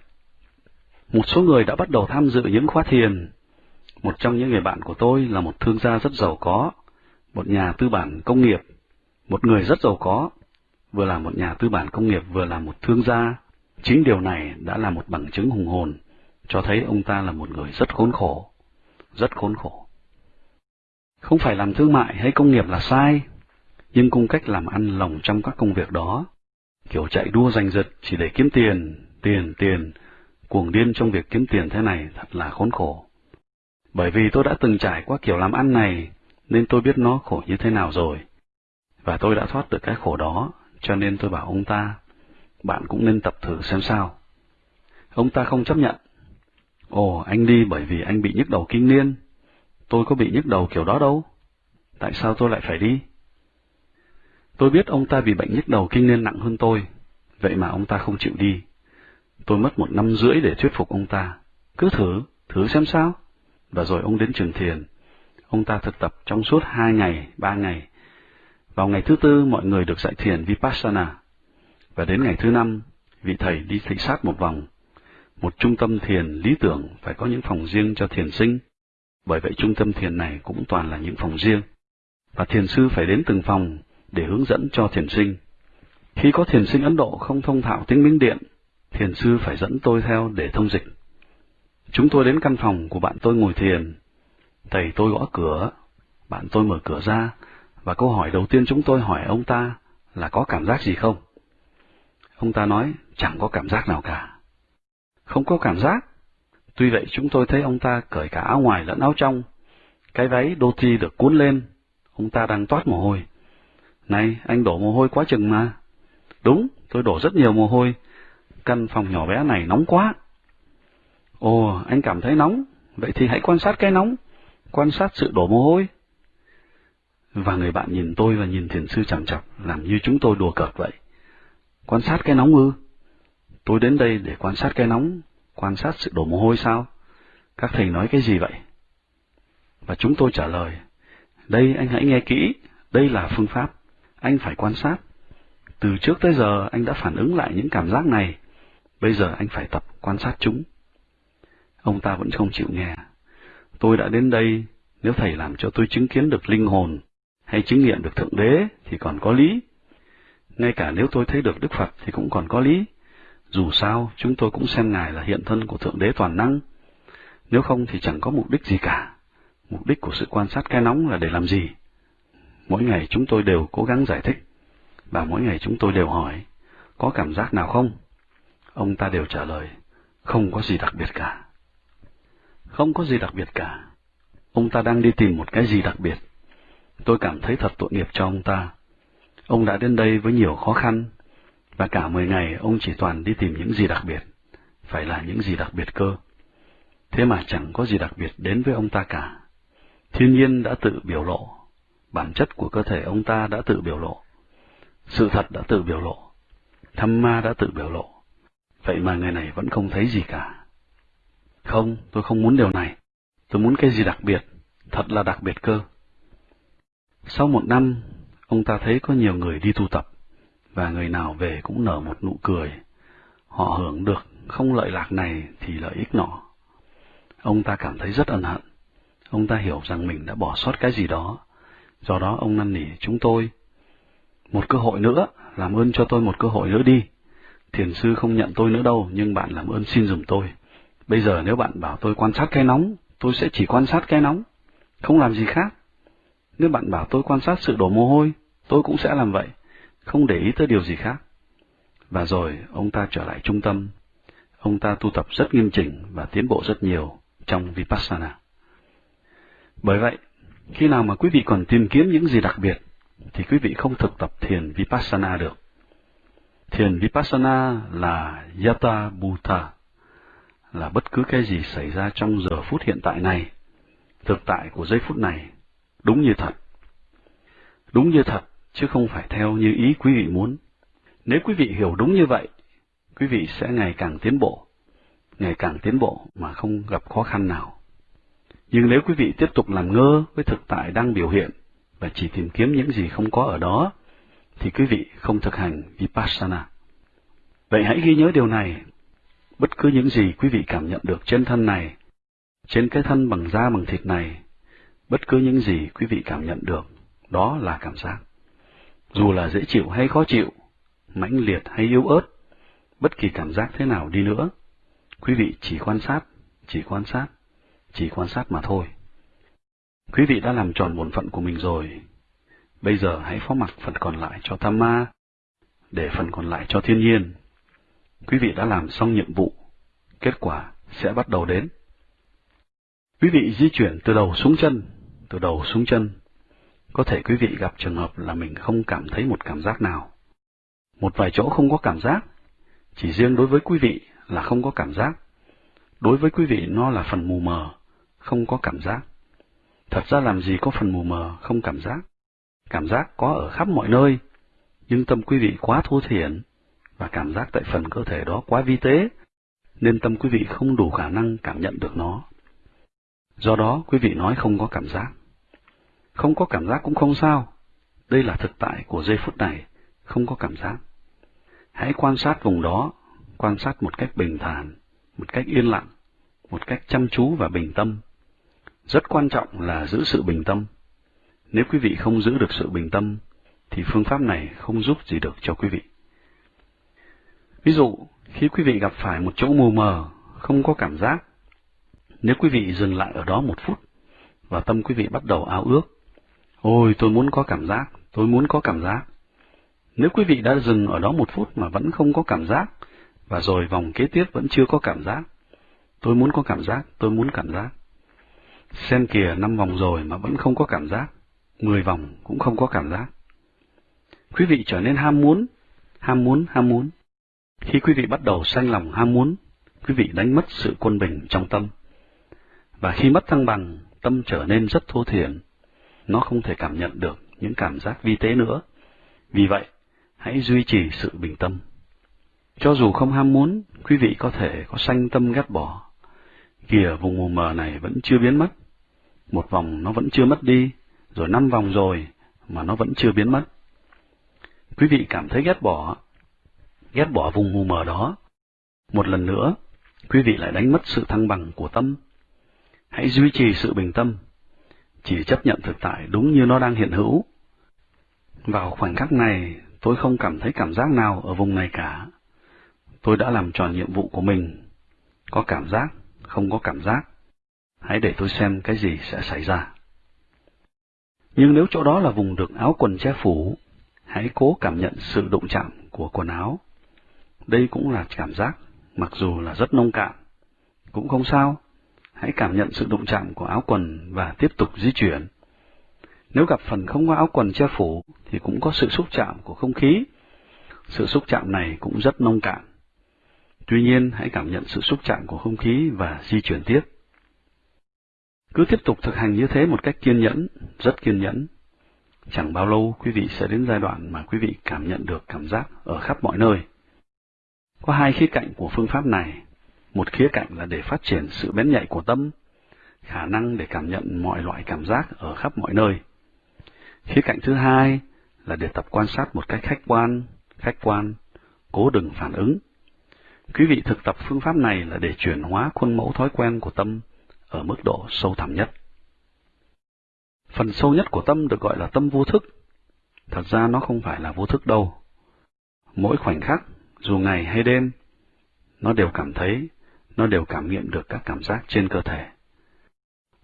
Một số người đã bắt đầu tham dự những khóa thiền. Một trong những người bạn của tôi là một thương gia rất giàu có, một nhà tư bản công nghiệp, một người rất giàu có, vừa là một nhà tư bản công nghiệp vừa là một thương gia. Chính điều này đã là một bằng chứng hùng hồn, cho thấy ông ta là một người rất khốn khổ, rất khốn khổ. Không phải làm thương mại hay công nghiệp là sai, nhưng cung cách làm ăn lồng trong các công việc đó, kiểu chạy đua giành giật chỉ để kiếm tiền, tiền, tiền, cuồng điên trong việc kiếm tiền thế này thật là khốn khổ. Bởi vì tôi đã từng trải qua kiểu làm ăn này, nên tôi biết nó khổ như thế nào rồi. Và tôi đã thoát được cái khổ đó, cho nên tôi bảo ông ta, bạn cũng nên tập thử xem sao. Ông ta không chấp nhận. Ồ, anh đi bởi vì anh bị nhức đầu kinh niên. Tôi có bị nhức đầu kiểu đó đâu. Tại sao tôi lại phải đi? Tôi biết ông ta bị bệnh nhức đầu kinh niên nặng hơn tôi, vậy mà ông ta không chịu đi. Tôi mất một năm rưỡi để thuyết phục ông ta. Cứ thử, thử xem sao. Và rồi ông đến trường thiền. Ông ta thực tập trong suốt hai ngày, ba ngày. Vào ngày thứ tư, mọi người được dạy thiền Vipassana. Và đến ngày thứ năm, vị thầy đi thị sát một vòng. Một trung tâm thiền lý tưởng phải có những phòng riêng cho thiền sinh. Bởi vậy trung tâm thiền này cũng toàn là những phòng riêng. Và thiền sư phải đến từng phòng để hướng dẫn cho thiền sinh. Khi có thiền sinh Ấn Độ không thông thạo tiếng Miến Điện, thiền sư phải dẫn tôi theo để thông dịch. Chúng tôi đến căn phòng của bạn tôi ngồi thiền. Thầy tôi gõ cửa, bạn tôi mở cửa ra, và câu hỏi đầu tiên chúng tôi hỏi ông ta là có cảm giác gì không? Ông ta nói, chẳng có cảm giác nào cả. Không có cảm giác. Tuy vậy chúng tôi thấy ông ta cởi cả áo ngoài lẫn áo trong. Cái váy đô thi được cuốn lên, ông ta đang toát mồ hôi. Này, anh đổ mồ hôi quá chừng mà. Đúng, tôi đổ rất nhiều mồ hôi. Căn phòng nhỏ bé này nóng quá. Ồ, anh cảm thấy nóng. Vậy thì hãy quan sát cái nóng. Quan sát sự đổ mồ hôi. Và người bạn nhìn tôi và nhìn thiền sư chằm chọc, làm như chúng tôi đùa cợt vậy. Quan sát cái nóng ư? Tôi đến đây để quan sát cái nóng, quan sát sự đổ mồ hôi sao? Các thầy nói cái gì vậy? Và chúng tôi trả lời, đây anh hãy nghe kỹ, đây là phương pháp anh phải quan sát. Từ trước tới giờ anh đã phản ứng lại những cảm giác này, bây giờ anh phải tập quan sát chúng. Ông ta vẫn không chịu nghe. Tôi đã đến đây, nếu thầy làm cho tôi chứng kiến được linh hồn, hay chứng nghiệm được Thượng Đế thì còn có lý. Ngay cả nếu tôi thấy được Đức Phật thì cũng còn có lý. Dù sao, chúng tôi cũng xem Ngài là hiện thân của Thượng Đế toàn năng. Nếu không thì chẳng có mục đích gì cả. Mục đích của sự quan sát cái nóng là để làm gì? Mỗi ngày chúng tôi đều cố gắng giải thích, và mỗi ngày chúng tôi đều hỏi, có cảm giác nào không? Ông ta đều trả lời, không có gì đặc biệt cả. Không có gì đặc biệt cả. Ông ta đang đi tìm một cái gì đặc biệt. Tôi cảm thấy thật tội nghiệp cho ông ta. Ông đã đến đây với nhiều khó khăn, và cả mười ngày ông chỉ toàn đi tìm những gì đặc biệt, phải là những gì đặc biệt cơ. Thế mà chẳng có gì đặc biệt đến với ông ta cả. Thiên nhiên đã tự biểu lộ bản chất của cơ thể ông ta đã tự biểu lộ. Sự thật đã tự biểu lộ. Thăm ma đã tự biểu lộ. Vậy mà người này vẫn không thấy gì cả. Không, tôi không muốn điều này. Tôi muốn cái gì đặc biệt, thật là đặc biệt cơ. Sau một năm, ông ta thấy có nhiều người đi tu tập, và người nào về cũng nở một nụ cười. Họ hưởng được không lợi lạc này thì lợi ích nọ. Ông ta cảm thấy rất ân hận. Ông ta hiểu rằng mình đã bỏ sót cái gì đó, Do đó ông năn nỉ chúng tôi, một cơ hội nữa, làm ơn cho tôi một cơ hội nữa đi. Thiền sư không nhận tôi nữa đâu, nhưng bạn làm ơn xin dùm tôi. Bây giờ nếu bạn bảo tôi quan sát cái nóng, tôi sẽ chỉ quan sát cái nóng, không làm gì khác. Nếu bạn bảo tôi quan sát sự đổ mồ hôi, tôi cũng sẽ làm vậy, không để ý tới điều gì khác. Và rồi ông ta trở lại trung tâm. Ông ta tu tập rất nghiêm chỉnh và tiến bộ rất nhiều trong Vipassana. Bởi vậy, khi nào mà quý vị còn tìm kiếm những gì đặc biệt, thì quý vị không thực tập thiền Vipassana được. Thiền Vipassana là Yata Bhuta, là bất cứ cái gì xảy ra trong giờ phút hiện tại này, thực tại của giây phút này, đúng như thật. Đúng như thật, chứ không phải theo như ý quý vị muốn. Nếu quý vị hiểu đúng như vậy, quý vị sẽ ngày càng tiến bộ, ngày càng tiến bộ mà không gặp khó khăn nào. Nhưng nếu quý vị tiếp tục làm ngơ với thực tại đang biểu hiện và chỉ tìm kiếm những gì không có ở đó, thì quý vị không thực hành Vipassana. Vậy hãy ghi nhớ điều này. Bất cứ những gì quý vị cảm nhận được trên thân này, trên cái thân bằng da bằng thịt này, bất cứ những gì quý vị cảm nhận được, đó là cảm giác. Dù là dễ chịu hay khó chịu, mãnh liệt hay yếu ớt, bất kỳ cảm giác thế nào đi nữa, quý vị chỉ quan sát, chỉ quan sát, chỉ quan sát mà thôi. Quý vị đã làm tròn bổn phận của mình rồi. Bây giờ hãy phó mặc phần còn lại cho tham ma, để phần còn lại cho thiên nhiên. Quý vị đã làm xong nhiệm vụ, kết quả sẽ bắt đầu đến. Quý vị di chuyển từ đầu xuống chân, từ đầu xuống chân. Có thể quý vị gặp trường hợp là mình không cảm thấy một cảm giác nào. Một vài chỗ không có cảm giác, chỉ riêng đối với quý vị là không có cảm giác. Đối với quý vị nó là phần mù mờ, không có cảm giác. Thật ra làm gì có phần mù mờ, không cảm giác. Cảm giác có ở khắp mọi nơi, nhưng tâm quý vị quá thô thiển, và cảm giác tại phần cơ thể đó quá vi tế, nên tâm quý vị không đủ khả năng cảm nhận được nó. Do đó, quý vị nói không có cảm giác. Không có cảm giác cũng không sao. Đây là thực tại của giây phút này, không có cảm giác. Hãy quan sát vùng đó, quan sát một cách bình thản, một cách yên lặng, một cách chăm chú và bình tâm. Rất quan trọng là giữ sự bình tâm. Nếu quý vị không giữ được sự bình tâm, thì phương pháp này không giúp gì được cho quý vị. Ví dụ, khi quý vị gặp phải một chỗ mù mờ, không có cảm giác, nếu quý vị dừng lại ở đó một phút, và tâm quý vị bắt đầu ao ước, ôi tôi muốn có cảm giác, tôi muốn có cảm giác. Nếu quý vị đã dừng ở đó một phút mà vẫn không có cảm giác, và rồi vòng kế tiếp vẫn chưa có cảm giác, tôi muốn có cảm giác, tôi muốn cảm giác. Xem kìa năm vòng rồi mà vẫn không có cảm giác, mười vòng cũng không có cảm giác. Quý vị trở nên ham muốn, ham muốn, ham muốn. Khi quý vị bắt đầu sanh lòng ham muốn, quý vị đánh mất sự quân bình trong tâm. Và khi mất thăng bằng, tâm trở nên rất thô thiển. Nó không thể cảm nhận được những cảm giác vi tế nữa. Vì vậy, hãy duy trì sự bình tâm. Cho dù không ham muốn, quý vị có thể có sanh tâm ghét bỏ. Kìa vùng mù mờ này vẫn chưa biến mất. Một vòng nó vẫn chưa mất đi, rồi năm vòng rồi, mà nó vẫn chưa biến mất. Quý vị cảm thấy ghét bỏ, ghét bỏ vùng mù mờ đó. Một lần nữa, quý vị lại đánh mất sự thăng bằng của tâm. Hãy duy trì sự bình tâm, chỉ chấp nhận thực tại đúng như nó đang hiện hữu. Vào khoảnh khắc này, tôi không cảm thấy cảm giác nào ở vùng này cả. Tôi đã làm tròn nhiệm vụ của mình. Có cảm giác, không có cảm giác. Hãy để tôi xem cái gì sẽ xảy ra. Nhưng nếu chỗ đó là vùng được áo quần che phủ, hãy cố cảm nhận sự đụng chạm của quần áo. Đây cũng là cảm giác, mặc dù là rất nông cạn. Cũng không sao, hãy cảm nhận sự đụng chạm của áo quần và tiếp tục di chuyển. Nếu gặp phần không có áo quần che phủ, thì cũng có sự xúc chạm của không khí. Sự xúc chạm này cũng rất nông cạn. Tuy nhiên, hãy cảm nhận sự xúc chạm của không khí và di chuyển tiếp. Cứ tiếp tục thực hành như thế một cách kiên nhẫn, rất kiên nhẫn. Chẳng bao lâu quý vị sẽ đến giai đoạn mà quý vị cảm nhận được cảm giác ở khắp mọi nơi. Có hai khía cạnh của phương pháp này. Một khía cạnh là để phát triển sự bén nhạy của tâm, khả năng để cảm nhận mọi loại cảm giác ở khắp mọi nơi. Khía cạnh thứ hai là để tập quan sát một cách khách quan, khách quan, cố đừng phản ứng. Quý vị thực tập phương pháp này là để chuyển hóa khuôn mẫu thói quen của tâm ở mức độ sâu thẳm nhất. Phần sâu nhất của tâm được gọi là tâm vô thức. Thật ra nó không phải là vô thức đâu. Mỗi khoảnh khắc, dù ngày hay đêm, nó đều cảm thấy, nó đều cảm nghiệm được các cảm giác trên cơ thể.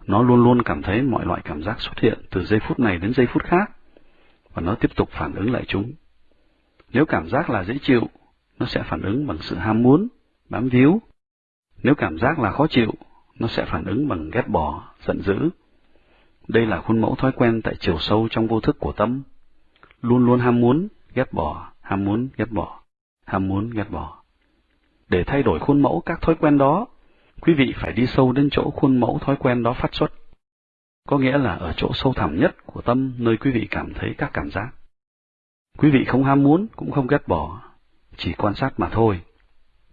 Nó luôn luôn cảm thấy mọi loại cảm giác xuất hiện từ giây phút này đến giây phút khác, và nó tiếp tục phản ứng lại chúng. Nếu cảm giác là dễ chịu, nó sẽ phản ứng bằng sự ham muốn, bám víu. Nếu cảm giác là khó chịu, nó sẽ phản ứng bằng ghét bỏ, giận dữ. Đây là khuôn mẫu thói quen tại chiều sâu trong vô thức của tâm. Luôn luôn ham muốn, ghét bỏ, ham muốn, ghét bỏ, ham muốn, ghét bỏ. Để thay đổi khuôn mẫu các thói quen đó, quý vị phải đi sâu đến chỗ khuôn mẫu thói quen đó phát xuất. có nghĩa là ở chỗ sâu thẳm nhất của tâm nơi quý vị cảm thấy các cảm giác. Quý vị không ham muốn, cũng không ghét bỏ, chỉ quan sát mà thôi.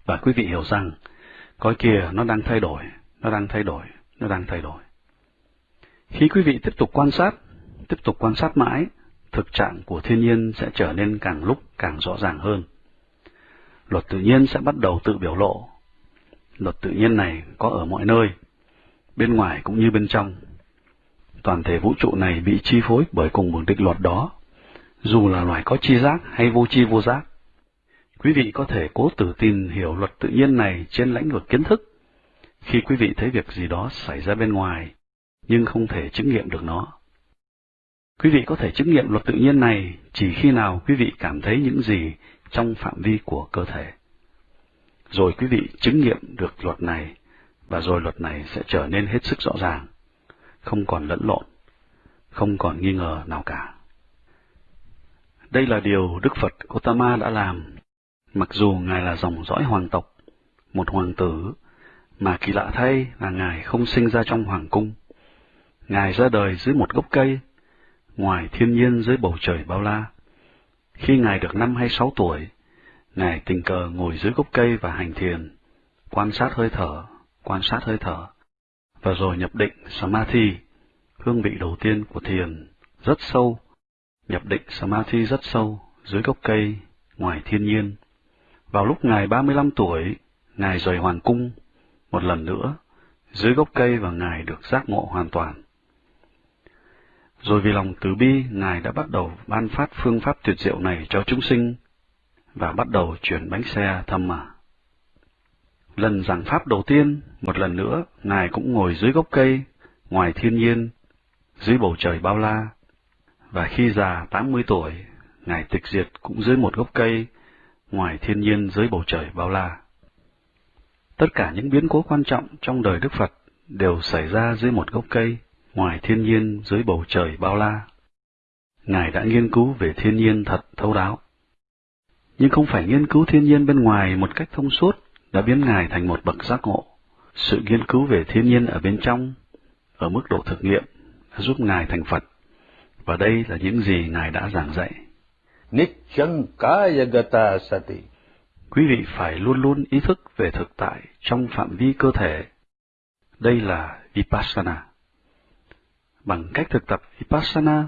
Và quý vị hiểu rằng, coi kìa nó đang thay đổi, nó đang thay đổi, nó đang thay đổi. Khi quý vị tiếp tục quan sát, tiếp tục quan sát mãi, thực trạng của thiên nhiên sẽ trở nên càng lúc càng rõ ràng hơn. Luật tự nhiên sẽ bắt đầu tự biểu lộ. Luật tự nhiên này có ở mọi nơi, bên ngoài cũng như bên trong. Toàn thể vũ trụ này bị chi phối bởi cùng một định luật đó, dù là loài có chi giác hay vô chi vô giác. Quý vị có thể cố tự tin hiểu luật tự nhiên này trên lãnh vực kiến thức, khi quý vị thấy việc gì đó xảy ra bên ngoài, nhưng không thể chứng nghiệm được nó. Quý vị có thể chứng nghiệm luật tự nhiên này chỉ khi nào quý vị cảm thấy những gì trong phạm vi của cơ thể. Rồi quý vị chứng nghiệm được luật này, và rồi luật này sẽ trở nên hết sức rõ ràng, không còn lẫn lộn, không còn nghi ngờ nào cả. Đây là điều Đức Phật Gautama đã làm, mặc dù Ngài là dòng dõi hoàng tộc, một hoàng tử, mà kỳ lạ thay là Ngài không sinh ra trong hoàng cung. Ngài ra đời dưới một gốc cây, ngoài thiên nhiên dưới bầu trời bao la. Khi Ngài được năm hay sáu tuổi, Ngài tình cờ ngồi dưới gốc cây và hành thiền, quan sát hơi thở, quan sát hơi thở, và rồi nhập định Samadhi, hương vị đầu tiên của thiền, rất sâu, nhập định Samadhi rất sâu, dưới gốc cây, ngoài thiên nhiên. Vào lúc Ngài 35 tuổi, Ngài rời hoàng cung, một lần nữa, dưới gốc cây và Ngài được giác ngộ hoàn toàn. Rồi vì lòng từ bi, Ngài đã bắt đầu ban phát phương pháp tuyệt diệu này cho chúng sinh, và bắt đầu chuyển bánh xe thâm mà. Lần giảng pháp đầu tiên, một lần nữa, Ngài cũng ngồi dưới gốc cây, ngoài thiên nhiên, dưới bầu trời bao la. Và khi già 80 tuổi, Ngài tịch diệt cũng dưới một gốc cây, ngoài thiên nhiên dưới bầu trời bao la. Tất cả những biến cố quan trọng trong đời Đức Phật đều xảy ra dưới một gốc cây, ngoài thiên nhiên dưới bầu trời bao la. Ngài đã nghiên cứu về thiên nhiên thật thấu đáo. Nhưng không phải nghiên cứu thiên nhiên bên ngoài một cách thông suốt đã biến Ngài thành một bậc giác ngộ. Sự nghiên cứu về thiên nhiên ở bên trong, ở mức độ thực nghiệm, đã giúp Ngài thành Phật. Và đây là những gì Ngài đã giảng dạy. Nichankayagata sati. Quý vị phải luôn luôn ý thức về thực tại trong phạm vi cơ thể. Đây là Vipassana. Bằng cách thực tập Vipassana,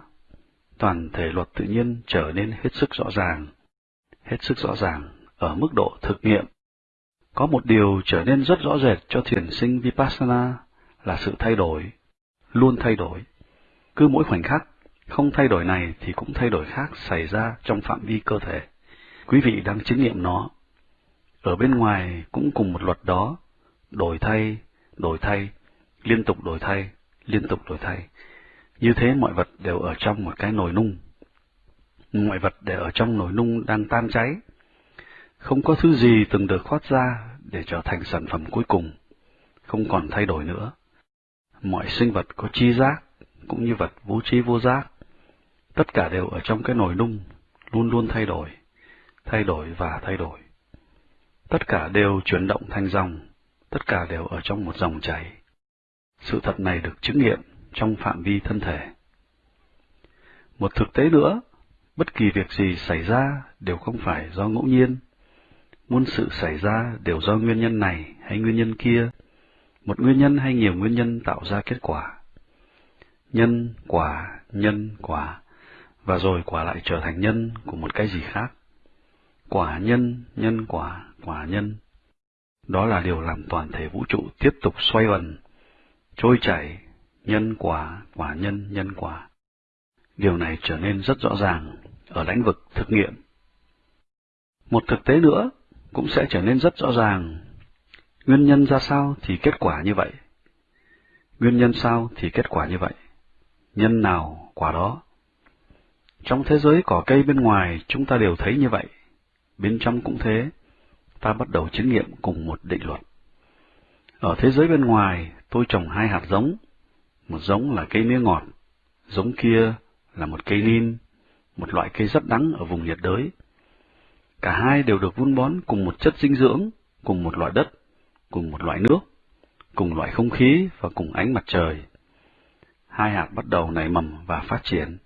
toàn thể luật tự nhiên trở nên hết sức rõ ràng, hết sức rõ ràng ở mức độ thực nghiệm. Có một điều trở nên rất rõ rệt cho thiền sinh Vipassana là sự thay đổi, luôn thay đổi. Cứ mỗi khoảnh khắc, không thay đổi này thì cũng thay đổi khác xảy ra trong phạm vi cơ thể. Quý vị đang chứng nghiệm nó. Ở bên ngoài cũng cùng một luật đó, đổi thay, đổi thay, liên tục đổi thay, liên tục đổi thay. Như thế mọi vật đều ở trong một cái nồi nung. Mọi vật đều ở trong nồi nung đang tan cháy. Không có thứ gì từng được khoát ra để trở thành sản phẩm cuối cùng, không còn thay đổi nữa. Mọi sinh vật có chi giác, cũng như vật vô trí vô giác, tất cả đều ở trong cái nồi nung, luôn luôn thay đổi, thay đổi và thay đổi. Tất cả đều chuyển động thành dòng, tất cả đều ở trong một dòng chảy. Sự thật này được chứng nghiệm trong phạm vi thân thể. Một thực tế nữa, bất kỳ việc gì xảy ra đều không phải do ngẫu nhiên. Muôn sự xảy ra đều do nguyên nhân này hay nguyên nhân kia, một nguyên nhân hay nhiều nguyên nhân tạo ra kết quả. Nhân, quả, nhân, quả, và rồi quả lại trở thành nhân của một cái gì khác. Quả nhân, nhân quả, quả nhân. Đó là điều làm toàn thể vũ trụ tiếp tục xoay vần, trôi chảy, nhân quả, quả nhân, nhân quả. Điều này trở nên rất rõ ràng ở lĩnh vực thực nghiệm. Một thực tế nữa cũng sẽ trở nên rất rõ ràng. Nguyên nhân ra sao thì kết quả như vậy. Nguyên nhân sao thì kết quả như vậy. Nhân nào, quả đó. Trong thế giới cỏ cây bên ngoài chúng ta đều thấy như vậy. Bên trong cũng thế. Ta bắt đầu chứng nghiệm cùng một định luật. Ở thế giới bên ngoài, tôi trồng hai hạt giống, một giống là cây mía ngọt, giống kia là một cây nim, một loại cây rất đắng ở vùng nhiệt đới. Cả hai đều được vun bón cùng một chất dinh dưỡng, cùng một loại đất, cùng một loại nước, cùng loại không khí và cùng ánh mặt trời. hai hạt bắt đầu nảy mầm và phát triển.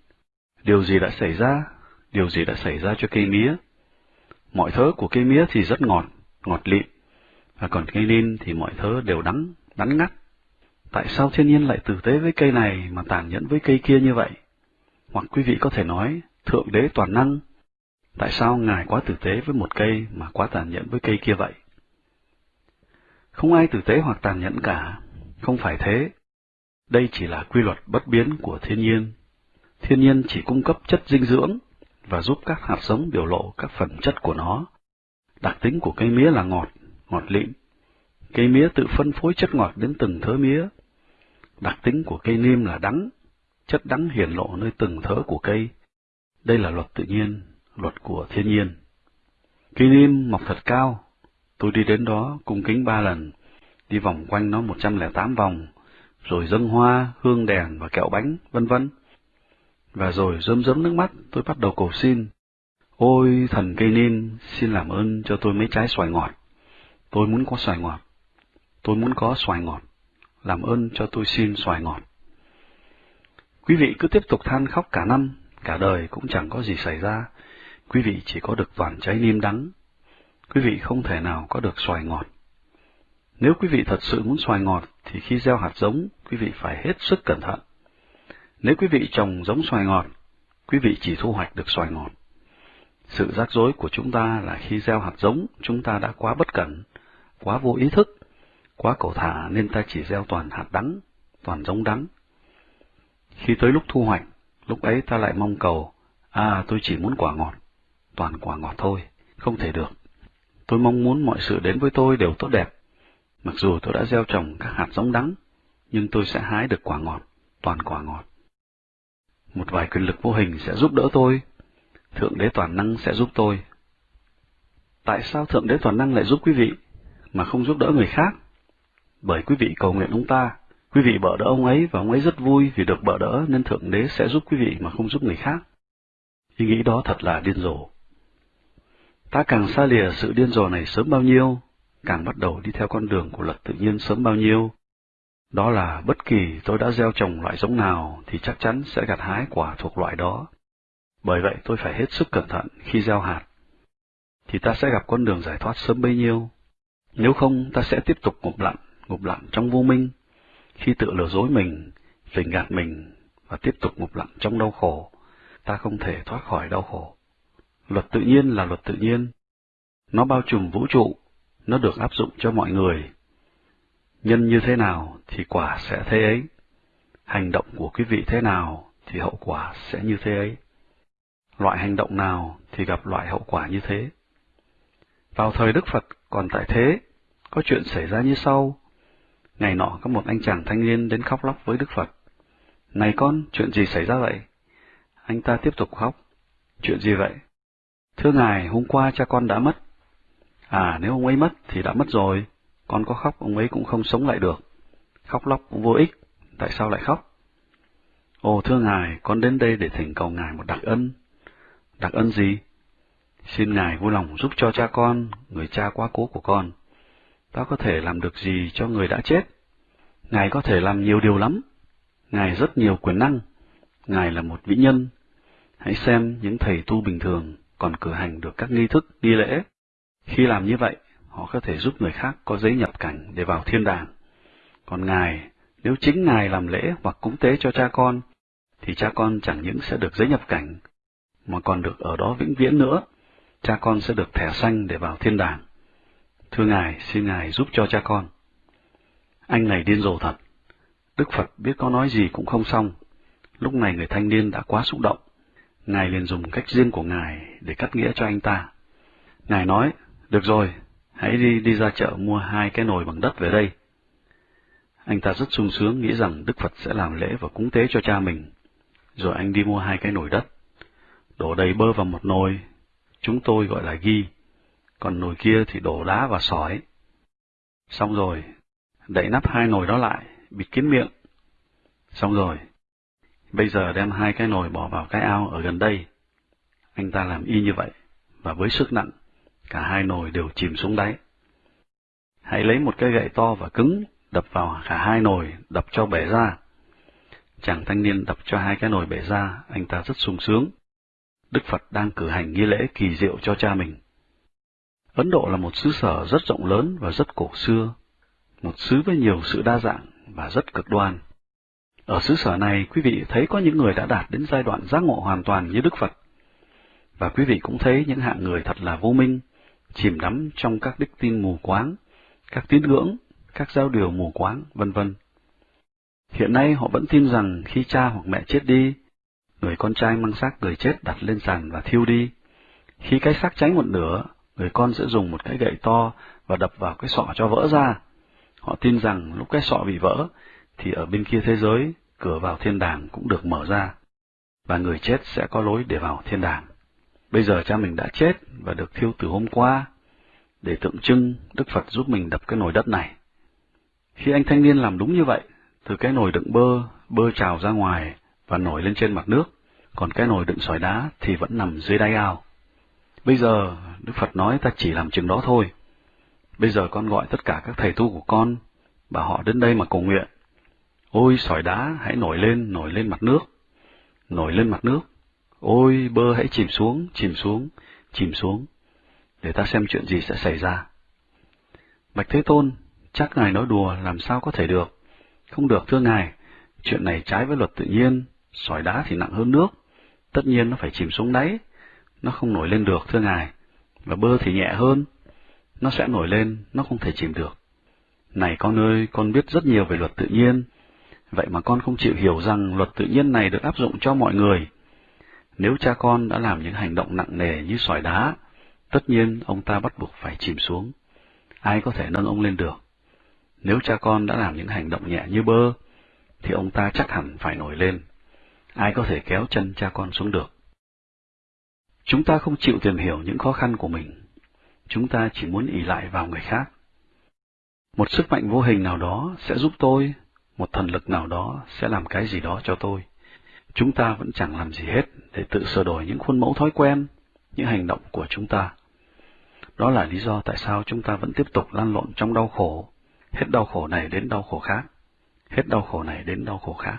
Điều gì đã xảy ra? Điều gì đã xảy ra cho cây mía? Mọi thứ của cây mía thì rất ngọt, ngọt lịm, và còn cây nin thì mọi thứ đều đắng, đắng ngắt. Tại sao thiên nhiên lại tử tế với cây này mà tàn nhẫn với cây kia như vậy? Hoặc quý vị có thể nói, Thượng Đế toàn năng, tại sao Ngài quá tử tế với một cây mà quá tàn nhẫn với cây kia vậy? Không ai tử tế hoặc tàn nhẫn cả, không phải thế. Đây chỉ là quy luật bất biến của thiên nhiên. Thiên nhiên chỉ cung cấp chất dinh dưỡng và giúp các hạt giống biểu lộ các phần chất của nó. Đặc tính của cây mía là ngọt, ngọt lịm. Cây mía tự phân phối chất ngọt đến từng thớ mía. Đặc tính của cây niêm là đắng, chất đắng hiển lộ nơi từng thớ của cây. Đây là luật tự nhiên, luật của thiên nhiên. Cây niêm mọc thật cao, tôi đi đến đó cung kính ba lần, đi vòng quanh nó 108 vòng, rồi dâng hoa, hương đèn và kẹo bánh, vân vân. Và rồi rơm rớm nước mắt, tôi bắt đầu cầu xin. Ôi thần cây niêm, xin làm ơn cho tôi mấy trái xoài ngọt. Tôi muốn có xoài ngọt. Tôi muốn có xoài ngọt. Làm ơn cho tôi xin xoài ngọt. Quý vị cứ tiếp tục than khóc cả năm, cả đời cũng chẳng có gì xảy ra. Quý vị chỉ có được toàn trái niêm đắng. Quý vị không thể nào có được xoài ngọt. Nếu quý vị thật sự muốn xoài ngọt, thì khi gieo hạt giống, quý vị phải hết sức cẩn thận. Nếu quý vị trồng giống xoài ngọt, quý vị chỉ thu hoạch được xoài ngọt. Sự rắc rối của chúng ta là khi gieo hạt giống, chúng ta đã quá bất cẩn, quá vô ý thức, quá cầu thả nên ta chỉ gieo toàn hạt đắng, toàn giống đắng. Khi tới lúc thu hoạch, lúc ấy ta lại mong cầu, à tôi chỉ muốn quả ngọt, toàn quả ngọt thôi, không thể được. Tôi mong muốn mọi sự đến với tôi đều tốt đẹp. Mặc dù tôi đã gieo trồng các hạt giống đắng, nhưng tôi sẽ hái được quả ngọt, toàn quả ngọt. Một vài quyền lực vô hình sẽ giúp đỡ tôi, Thượng Đế Toàn Năng sẽ giúp tôi. Tại sao Thượng Đế Toàn Năng lại giúp quý vị, mà không giúp đỡ người khác? Bởi quý vị cầu nguyện ông ta, quý vị bỡ đỡ ông ấy và ông ấy rất vui vì được bỡ đỡ nên Thượng Đế sẽ giúp quý vị mà không giúp người khác. Ý nghĩ đó thật là điên rồ. Ta càng xa lìa sự điên rồ này sớm bao nhiêu, càng bắt đầu đi theo con đường của luật tự nhiên sớm bao nhiêu. Đó là bất kỳ tôi đã gieo trồng loại giống nào thì chắc chắn sẽ gặt hái quả thuộc loại đó. Bởi vậy tôi phải hết sức cẩn thận khi gieo hạt. Thì ta sẽ gặp con đường giải thoát sớm bấy nhiêu. Nếu không, ta sẽ tiếp tục ngụp lặn, ngụp lặn trong vô minh, khi tự lừa dối mình, phỉnh gạt mình, và tiếp tục ngụp lặn trong đau khổ, ta không thể thoát khỏi đau khổ. Luật tự nhiên là luật tự nhiên. Nó bao trùm vũ trụ, nó được áp dụng cho mọi người. Nhân như thế nào thì quả sẽ thế ấy. Hành động của quý vị thế nào thì hậu quả sẽ như thế ấy. Loại hành động nào thì gặp loại hậu quả như thế. Vào thời Đức Phật còn tại thế, có chuyện xảy ra như sau. Ngày nọ có một anh chàng thanh niên đến khóc lóc với Đức Phật. Này con, chuyện gì xảy ra vậy? Anh ta tiếp tục khóc. Chuyện gì vậy? Thưa ngài, hôm qua cha con đã mất. À, nếu ông ấy mất thì đã mất rồi. Con có khóc, ông ấy cũng không sống lại được. Khóc lóc cũng vô ích. Tại sao lại khóc? Ồ, thưa ngài, con đến đây để thỉnh cầu ngài một đặc ân. Đặc ân gì? Xin ngài vui lòng giúp cho cha con, người cha quá cố của con. Ta có thể làm được gì cho người đã chết? Ngài có thể làm nhiều điều lắm. Ngài rất nhiều quyền năng. Ngài là một vĩ nhân. Hãy xem những thầy tu bình thường còn cử hành được các nghi thức, nghi lễ. Khi làm như vậy, họ có thể giúp người khác có giấy nhập cảnh để vào thiên đàng. Còn Ngài, nếu chính Ngài làm lễ hoặc cúng tế cho cha con, thì cha con chẳng những sẽ được giấy nhập cảnh, mà còn được ở đó vĩnh viễn nữa. Cha con sẽ được thẻ xanh để vào thiên đàng. Thưa Ngài, xin Ngài giúp cho cha con. Anh này điên rồ thật. Đức Phật biết có nói gì cũng không xong. Lúc này người thanh niên đã quá xúc động. Ngài liền dùng cách riêng của Ngài để cắt nghĩa cho anh ta. Ngài nói, được rồi, hãy đi đi ra chợ mua hai cái nồi bằng đất về đây. Anh ta rất sung sướng nghĩ rằng Đức Phật sẽ làm lễ và cúng tế cho cha mình. Rồi anh đi mua hai cái nồi đất. Đổ đầy bơ vào một nồi, chúng tôi gọi là ghi, còn nồi kia thì đổ đá và sỏi. Xong rồi, đậy nắp hai nồi đó lại, bịt kín miệng. Xong rồi, bây giờ đem hai cái nồi bỏ vào cái ao ở gần đây. Anh ta làm y như vậy, và với sức nặng, cả hai nồi đều chìm xuống đáy. Hãy lấy một cái gậy to và cứng, đập vào cả hai nồi, đập cho bể ra. Chàng thanh niên đập cho hai cái nồi bể ra, anh ta rất sung sướng. Đức Phật đang cử hành nghi lễ kỳ diệu cho cha mình. Ấn Độ là một xứ sở rất rộng lớn và rất cổ xưa, một xứ với nhiều sự đa dạng và rất cực đoan. Ở xứ sở này, quý vị thấy có những người đã đạt đến giai đoạn giác ngộ hoàn toàn như Đức Phật. Và quý vị cũng thấy những hạng người thật là vô minh, chìm đắm trong các đức tin mù quáng, các tín ngưỡng, các giao điều mù quáng, vân vân. Hiện nay họ vẫn tin rằng khi cha hoặc mẹ chết đi, người con trai mang xác người chết đặt lên sàn và thiêu đi. Khi cái xác cháy một nửa, người con sẽ dùng một cái gậy to và đập vào cái sọ cho vỡ ra. Họ tin rằng lúc cái sọ bị vỡ, thì ở bên kia thế giới, cửa vào thiên đàng cũng được mở ra, và người chết sẽ có lối để vào thiên đàng. Bây giờ cha mình đã chết và được thiêu từ hôm qua, để tượng trưng Đức Phật giúp mình đập cái nồi đất này. Khi anh thanh niên làm đúng như vậy, từ cái nồi đựng bơ, bơ trào ra ngoài và nổi lên trên mặt nước, còn cái nồi đựng sỏi đá thì vẫn nằm dưới đáy ao. Bây giờ, Đức Phật nói ta chỉ làm chừng đó thôi. Bây giờ con gọi tất cả các thầy tu của con, bảo họ đến đây mà cầu nguyện. Ôi sỏi đá hãy nổi lên, nổi lên mặt nước. Nổi lên mặt nước. Ôi bơ hãy chìm xuống, chìm xuống, chìm xuống. Để ta xem chuyện gì sẽ xảy ra. Bạch Thế Tôn, chắc Ngài nói đùa làm sao có thể được. Không được thưa Ngài, chuyện này trái với luật tự nhiên, sỏi đá thì nặng hơn nước. Tất nhiên nó phải chìm xuống đáy, nó không nổi lên được thưa Ngài. Và bơ thì nhẹ hơn, nó sẽ nổi lên, nó không thể chìm được. Này con ơi, con biết rất nhiều về luật tự nhiên, vậy mà con không chịu hiểu rằng luật tự nhiên này được áp dụng cho mọi người. Nếu cha con đã làm những hành động nặng nề như sỏi đá, tất nhiên ông ta bắt buộc phải chìm xuống. Ai có thể nâng ông lên được? Nếu cha con đã làm những hành động nhẹ như bơ, thì ông ta chắc hẳn phải nổi lên. Ai có thể kéo chân cha con xuống được? Chúng ta không chịu tìm hiểu những khó khăn của mình. Chúng ta chỉ muốn ỷ lại vào người khác. Một sức mạnh vô hình nào đó sẽ giúp tôi, một thần lực nào đó sẽ làm cái gì đó cho tôi. Chúng ta vẫn chẳng làm gì hết để tự sửa đổi những khuôn mẫu thói quen, những hành động của chúng ta. Đó là lý do tại sao chúng ta vẫn tiếp tục lan lộn trong đau khổ, hết đau khổ này đến đau khổ khác, hết đau khổ này đến đau khổ khác.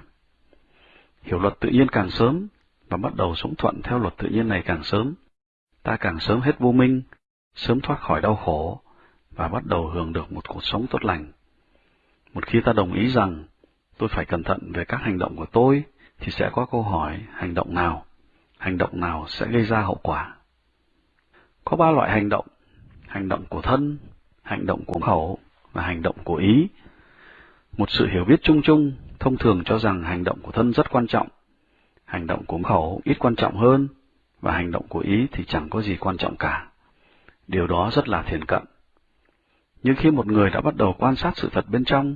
Hiểu luật tự nhiên càng sớm và bắt đầu sống thuận theo luật tự nhiên này càng sớm, ta càng sớm hết vô minh, sớm thoát khỏi đau khổ và bắt đầu hưởng được một cuộc sống tốt lành. Một khi ta đồng ý rằng tôi phải cẩn thận về các hành động của tôi, thì sẽ có câu hỏi hành động nào, hành động nào sẽ gây ra hậu quả. Có ba loại hành động, hành động của thân, hành động của khẩu và hành động của ý. Một sự hiểu biết chung chung thông thường cho rằng hành động của thân rất quan trọng, hành động của khẩu ít quan trọng hơn, và hành động của ý thì chẳng có gì quan trọng cả. Điều đó rất là thiền cận. Nhưng khi một người đã bắt đầu quan sát sự thật bên trong,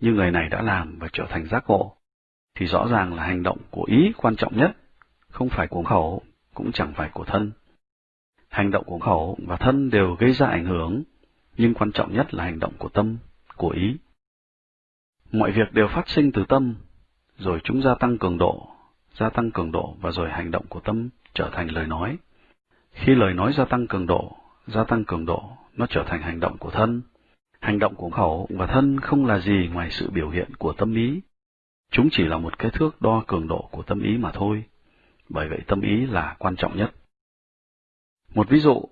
như người này đã làm và trở thành giác ngộ, thì rõ ràng là hành động của ý quan trọng nhất, không phải của khẩu, cũng chẳng phải của thân. Hành động của khẩu và thân đều gây ra ảnh hưởng, nhưng quan trọng nhất là hành động của tâm, của ý. Mọi việc đều phát sinh từ tâm, rồi chúng gia tăng cường độ, gia tăng cường độ và rồi hành động của tâm trở thành lời nói. Khi lời nói gia tăng cường độ, gia tăng cường độ, nó trở thành hành động của thân. Hành động của khẩu và thân không là gì ngoài sự biểu hiện của tâm ý. Chúng chỉ là một cái thước đo cường độ của tâm ý mà thôi. Bởi vậy tâm ý là quan trọng nhất. Một ví dụ,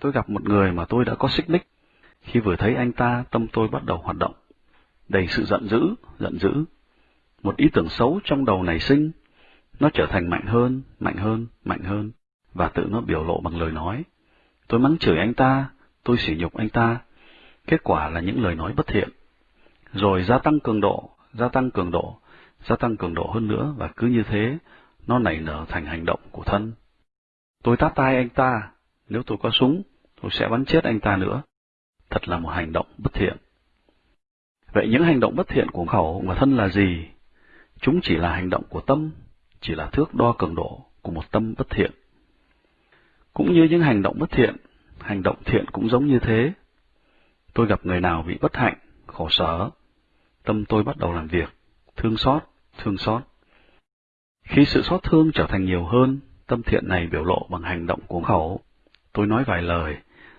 tôi gặp một người mà tôi đã có xích mích. Khi vừa thấy anh ta, tâm tôi bắt đầu hoạt động. Đầy sự giận dữ, giận dữ. Một ý tưởng xấu trong đầu nảy sinh, nó trở thành mạnh hơn, mạnh hơn, mạnh hơn, và tự nó biểu lộ bằng lời nói. Tôi mắng chửi anh ta, tôi sỉ nhục anh ta. Kết quả là những lời nói bất thiện. Rồi gia tăng cường độ, gia tăng cường độ, gia tăng cường độ hơn nữa, và cứ như thế, nó nảy nở thành hành động của thân. Tôi tát tay anh ta, nếu tôi có súng, tôi sẽ bắn chết anh ta nữa. Thật là một hành động bất thiện. Vậy những hành động bất thiện của khẩu và thân là gì? Chúng chỉ là hành động của tâm, chỉ là thước đo cường độ của một tâm bất thiện. Cũng như những hành động bất thiện, hành động thiện cũng giống như thế. Tôi gặp người nào bị bất hạnh, khổ sở, tâm tôi bắt đầu làm việc, thương xót, thương xót. Khi sự xót thương trở thành nhiều hơn, tâm thiện này biểu lộ bằng hành động của khẩu. Tôi nói vài lời,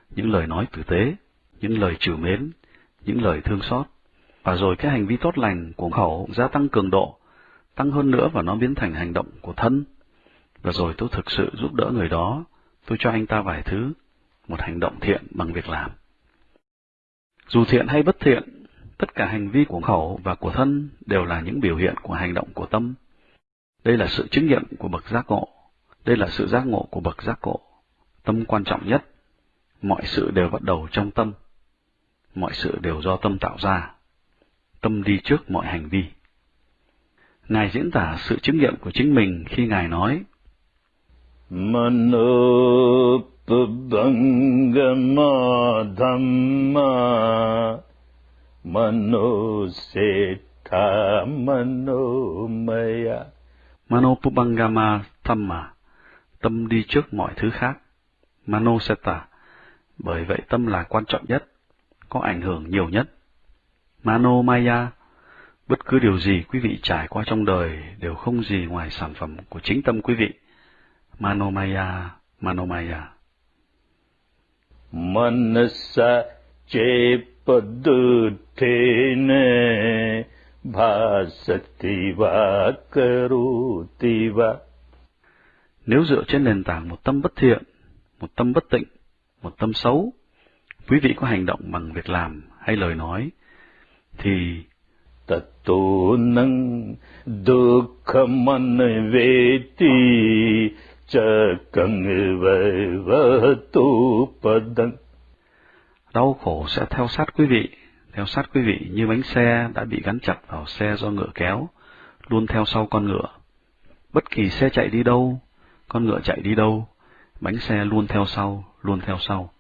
những lời nói tử tế, những lời trừ mến, những lời thương xót, và rồi cái hành vi tốt lành của khẩu gia tăng cường độ, tăng hơn nữa và nó biến thành hành động của thân. Và rồi tôi thực sự giúp đỡ người đó, tôi cho anh ta vài thứ, một hành động thiện bằng việc làm. Dù thiện hay bất thiện, tất cả hành vi của khẩu và của thân đều là những biểu hiện của hành động của tâm. Đây là sự chứng nghiệm của bậc giác ngộ. Đây là sự giác ngộ của bậc giác ngộ. Tâm quan trọng nhất. Mọi sự đều bắt đầu trong tâm. Mọi sự đều do tâm tạo ra. Tâm đi trước mọi hành vi. Ngài diễn tả sự chứng nghiệm của chính mình khi Ngài nói Manopabangama Dhamma Manoseta Manomaya Manopubangama Thamma, tâm đi trước mọi thứ khác. Manoseta, bởi vậy tâm là quan trọng nhất, có ảnh hưởng nhiều nhất. Manomaya, bất cứ điều gì quý vị trải qua trong đời đều không gì ngoài sản phẩm của chính tâm quý vị. Manomaya, Manomaya. Manasa chepadutene bhasativa karutiva. Nếu dựa trên nền tảng một tâm bất thiện, một tâm bất tịnh, một tâm xấu, quý vị có hành động bằng việc làm hay lời nói, thì Tato nang dukhaman veti chakang padang. đau khổ sẽ theo sát quý vị, theo sát quý vị như bánh xe đã bị gắn chặt vào xe do ngựa kéo, luôn theo sau con ngựa. Bất kỳ xe chạy đi đâu, con ngựa chạy đi đâu, bánh xe luôn theo sau, luôn theo sau.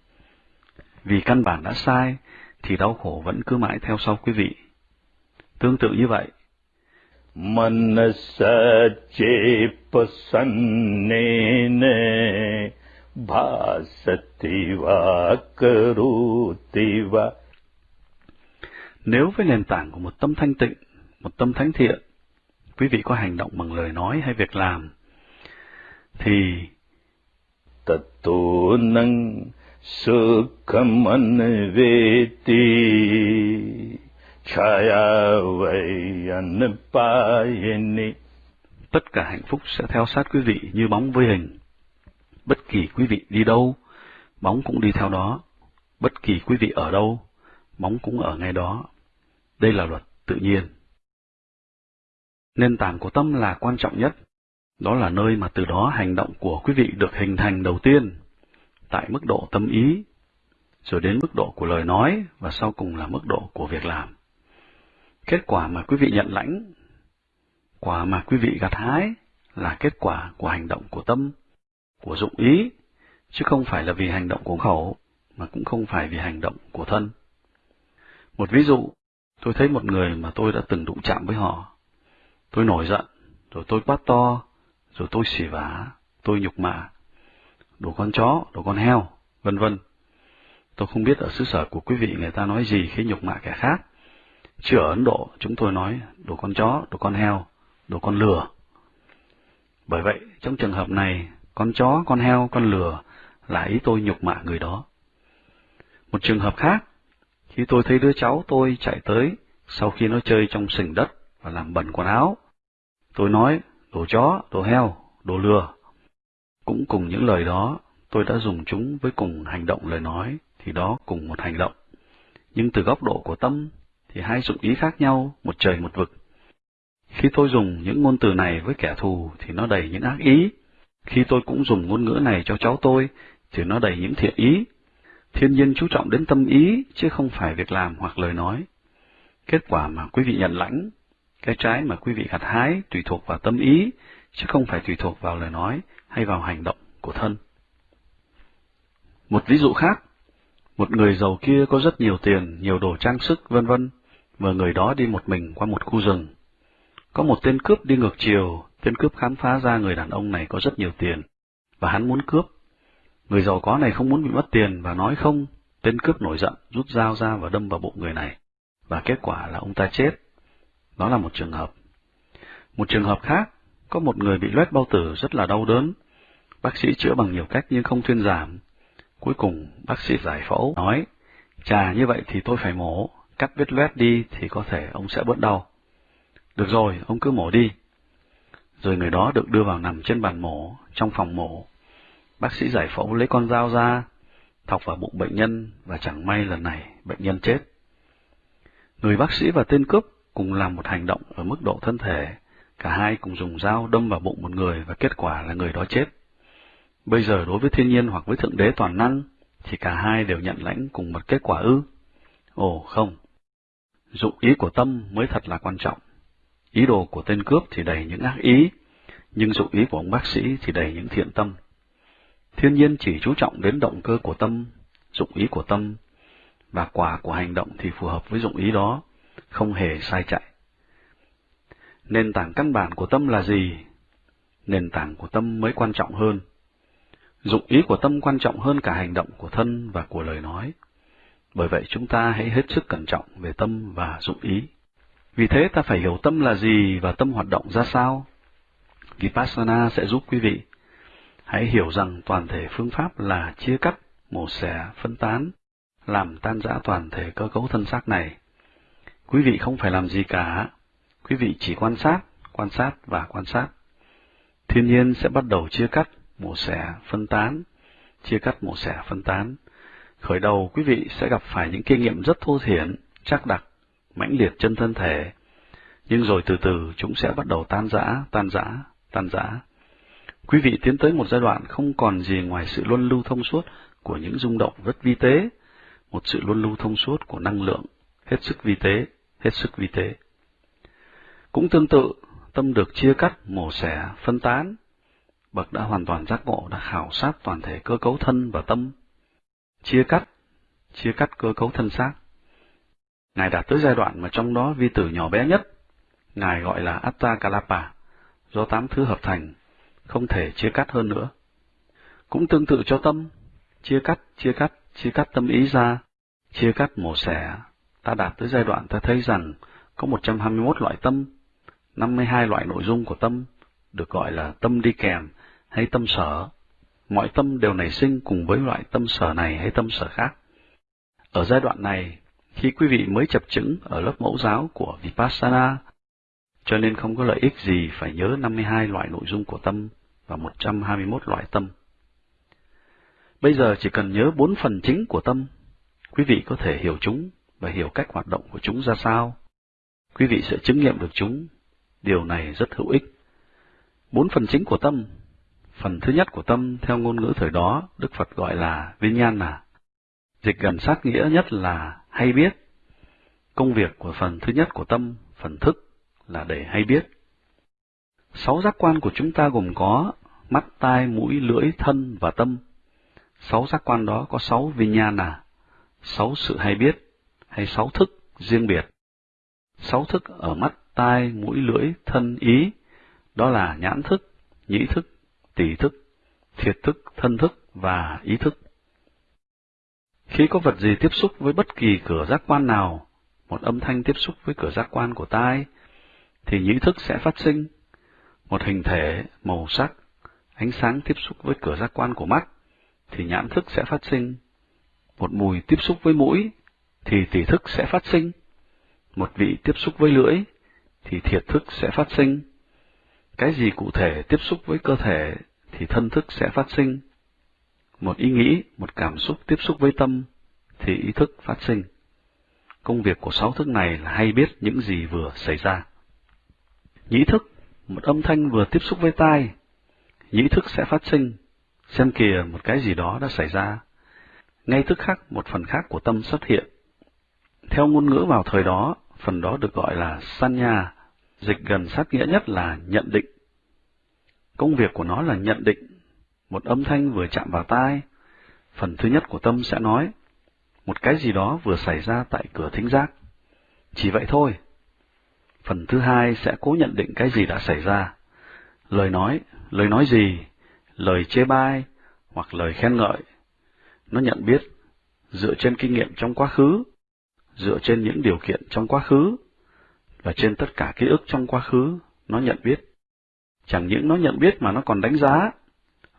Vì căn bản đã sai, thì đau khổ vẫn cứ mãi theo sau quý vị. Tương tự như vậy, Manasa chepasannene bhasativa karutiva. nếu với nền tảng của một tâm thanh tịnh, một tâm thánh thiện, quý vị có hành động bằng lời nói hay việc làm, thì Tato nang sukham anveti tất cả hạnh phúc sẽ theo sát quý vị như bóng với hình. Bất kỳ quý vị đi đâu, bóng cũng đi theo đó. Bất kỳ quý vị ở đâu, bóng cũng ở ngay đó. Đây là luật tự nhiên. Nền tảng của tâm là quan trọng nhất. Đó là nơi mà từ đó hành động của quý vị được hình thành đầu tiên, tại mức độ tâm ý, rồi đến mức độ của lời nói và sau cùng là mức độ của việc làm. Kết quả mà quý vị nhận lãnh, quả mà quý vị gặt hái là kết quả của hành động của tâm, của dụng ý, chứ không phải là vì hành động của khẩu, mà cũng không phải vì hành động của thân. Một ví dụ, tôi thấy một người mà tôi đã từng đụng chạm với họ. Tôi nổi giận, rồi tôi quát to, rồi tôi xỉ vả, tôi nhục mạ, đồ con chó, đồ con heo, vân vân. Tôi không biết ở xứ sở của quý vị người ta nói gì khi nhục mạ kẻ khác. Chứ ở Ấn Độ chúng tôi nói đồ con chó, đồ con heo, đồ con lừa. Bởi vậy, trong trường hợp này, con chó, con heo, con lừa là ý tôi nhục mạ người đó. Một trường hợp khác, khi tôi thấy đứa cháu tôi chạy tới sau khi nó chơi trong sình đất và làm bẩn quần áo, tôi nói đồ chó, đồ heo, đồ lừa. Cũng cùng những lời đó, tôi đã dùng chúng với cùng hành động lời nói, thì đó cùng một hành động. Nhưng từ góc độ của tâm, thì hai dụng ý khác nhau, một trời một vực. Khi tôi dùng những ngôn từ này với kẻ thù thì nó đầy những ác ý. Khi tôi cũng dùng ngôn ngữ này cho cháu tôi thì nó đầy những thiện ý. Thiên nhiên chú trọng đến tâm ý chứ không phải việc làm hoặc lời nói. Kết quả mà quý vị nhận lãnh, cái trái mà quý vị gặt hái tùy thuộc vào tâm ý chứ không phải tùy thuộc vào lời nói hay vào hành động của thân. Một ví dụ khác, một người giàu kia có rất nhiều tiền, nhiều đồ trang sức, vân vân, và người đó đi một mình qua một khu rừng. Có một tên cướp đi ngược chiều, tên cướp khám phá ra người đàn ông này có rất nhiều tiền, và hắn muốn cướp. Người giàu có này không muốn bị mất tiền và nói không, tên cướp nổi giận, rút dao ra và đâm vào bụng người này, và kết quả là ông ta chết. Đó là một trường hợp. Một trường hợp khác, có một người bị loét bao tử rất là đau đớn. Bác sĩ chữa bằng nhiều cách nhưng không thuyên giảm. Cuối cùng, bác sĩ giải phẫu, nói, chà như vậy thì tôi phải mổ, cắt vết loét đi thì có thể ông sẽ bớt đau. Được rồi, ông cứ mổ đi. rồi người đó được đưa vào nằm trên bàn mổ, trong phòng mổ. Bác sĩ giải phẫu lấy con dao ra, thọc vào bụng bệnh nhân và chẳng may lần này bệnh nhân chết. Người bác sĩ và tên cướp cùng làm một hành động ở mức độ thân thể, cả hai cùng dùng dao đâm vào bụng một người và kết quả là người đó chết. Bây giờ đối với thiên nhiên hoặc với thượng đế toàn năng, thì cả hai đều nhận lãnh cùng một kết quả ư? Ồ không, dụng ý của tâm mới thật là quan trọng. Ý đồ của tên cướp thì đầy những ác ý, nhưng dụng ý của ông bác sĩ thì đầy những thiện tâm. Thiên nhiên chỉ chú trọng đến động cơ của tâm, dụng ý của tâm, và quả của hành động thì phù hợp với dụng ý đó, không hề sai chạy. Nền tảng căn bản của tâm là gì? Nền tảng của tâm mới quan trọng hơn. Dụng ý của tâm quan trọng hơn cả hành động của thân và của lời nói. Bởi vậy chúng ta hãy hết sức cẩn trọng về tâm và dụng ý. Vì thế ta phải hiểu tâm là gì và tâm hoạt động ra sao. Vipassana sẽ giúp quý vị hãy hiểu rằng toàn thể phương pháp là chia cắt, mổ xẻ, phân tán, làm tan rã toàn thể cơ cấu thân xác này. Quý vị không phải làm gì cả, quý vị chỉ quan sát, quan sát và quan sát. Thiên nhiên sẽ bắt đầu chia cắt, mổ xẻ, phân tán, chia cắt, mổ xẻ, phân tán. Khởi đầu quý vị sẽ gặp phải những kinh nghiệm rất thô thiển, chắc đặc, mãnh liệt chân thân thể, nhưng rồi từ từ chúng sẽ bắt đầu tan rã, tan rã, tan rã. Quý vị tiến tới một giai đoạn không còn gì ngoài sự luân lưu thông suốt của những rung động rất vi tế, một sự luân lưu thông suốt của năng lượng, hết sức vi tế, hết sức vi tế. Cũng tương tự, tâm được chia cắt, mổ xẻ, phân tán. Bậc đã hoàn toàn giác ngộ đã khảo sát toàn thể cơ cấu thân và tâm. Chia cắt, chia cắt cơ cấu thân xác. Ngài đạt tới giai đoạn mà trong đó vi tử nhỏ bé nhất, Ngài gọi là Atta Kalapa, do tám thứ hợp thành, không thể chia cắt hơn nữa. Cũng tương tự cho tâm, chia cắt, chia cắt, chia cắt tâm ý ra, chia cắt mổ xẻ, ta đạt tới giai đoạn ta thấy rằng có 121 loại tâm, 52 loại nội dung của tâm, được gọi là tâm đi kèm hay tâm sở. Mọi tâm đều nảy sinh cùng với loại tâm sở này hay tâm sở khác. Ở giai đoạn này, khi quý vị mới chập chững ở lớp mẫu giáo của Vipassana, cho nên không có lợi ích gì phải nhớ 52 loại nội dung của tâm và 121 loại tâm. Bây giờ chỉ cần nhớ bốn phần chính của tâm, quý vị có thể hiểu chúng và hiểu cách hoạt động của chúng ra sao. Quý vị sẽ chứng nghiệm được chúng. Điều này rất hữu ích. Bốn phần chính của tâm. Phần thứ nhất của tâm theo ngôn ngữ thời đó, Đức Phật gọi là Vinyana. Dịch gần sát nghĩa nhất là hay biết. Công việc của phần thứ nhất của tâm, phần thức, là để hay biết. Sáu giác quan của chúng ta gồm có mắt, tai, mũi, lưỡi, thân và tâm. Sáu giác quan đó có sáu vinyana, sáu sự hay biết, hay sáu thức riêng biệt. Sáu thức ở mắt, tai, mũi, lưỡi, thân, ý, đó là nhãn thức, nhĩ thức, tỷ thức, thiệt thức, thân thức và ý thức. Khi có vật gì tiếp xúc với bất kỳ cửa giác quan nào, một âm thanh tiếp xúc với cửa giác quan của tai, thì nhĩ thức sẽ phát sinh. Một hình thể, màu sắc, ánh sáng tiếp xúc với cửa giác quan của mắt, thì nhãn thức sẽ phát sinh. Một mùi tiếp xúc với mũi, thì tỷ thức sẽ phát sinh. Một vị tiếp xúc với lưỡi, thì thiệt thức sẽ phát sinh. Cái gì cụ thể tiếp xúc với cơ thể, thì thân thức sẽ phát sinh. Một ý nghĩ, một cảm xúc tiếp xúc với tâm, thì ý thức phát sinh. Công việc của sáu thức này là hay biết những gì vừa xảy ra. Nhĩ thức, một âm thanh vừa tiếp xúc với tai, nhĩ thức sẽ phát sinh, xem kìa một cái gì đó đã xảy ra. Ngay tức khắc một phần khác của tâm xuất hiện. Theo ngôn ngữ vào thời đó, phần đó được gọi là sanya, dịch gần sát nghĩa nhất là nhận định. Công việc của nó là nhận định. Một âm thanh vừa chạm vào tai, phần thứ nhất của tâm sẽ nói, một cái gì đó vừa xảy ra tại cửa thính giác. Chỉ vậy thôi. Phần thứ hai sẽ cố nhận định cái gì đã xảy ra. Lời nói, lời nói gì, lời chê bai, hoặc lời khen ngợi. Nó nhận biết, dựa trên kinh nghiệm trong quá khứ, dựa trên những điều kiện trong quá khứ, và trên tất cả ký ức trong quá khứ, nó nhận biết. Chẳng những nó nhận biết mà nó còn đánh giá.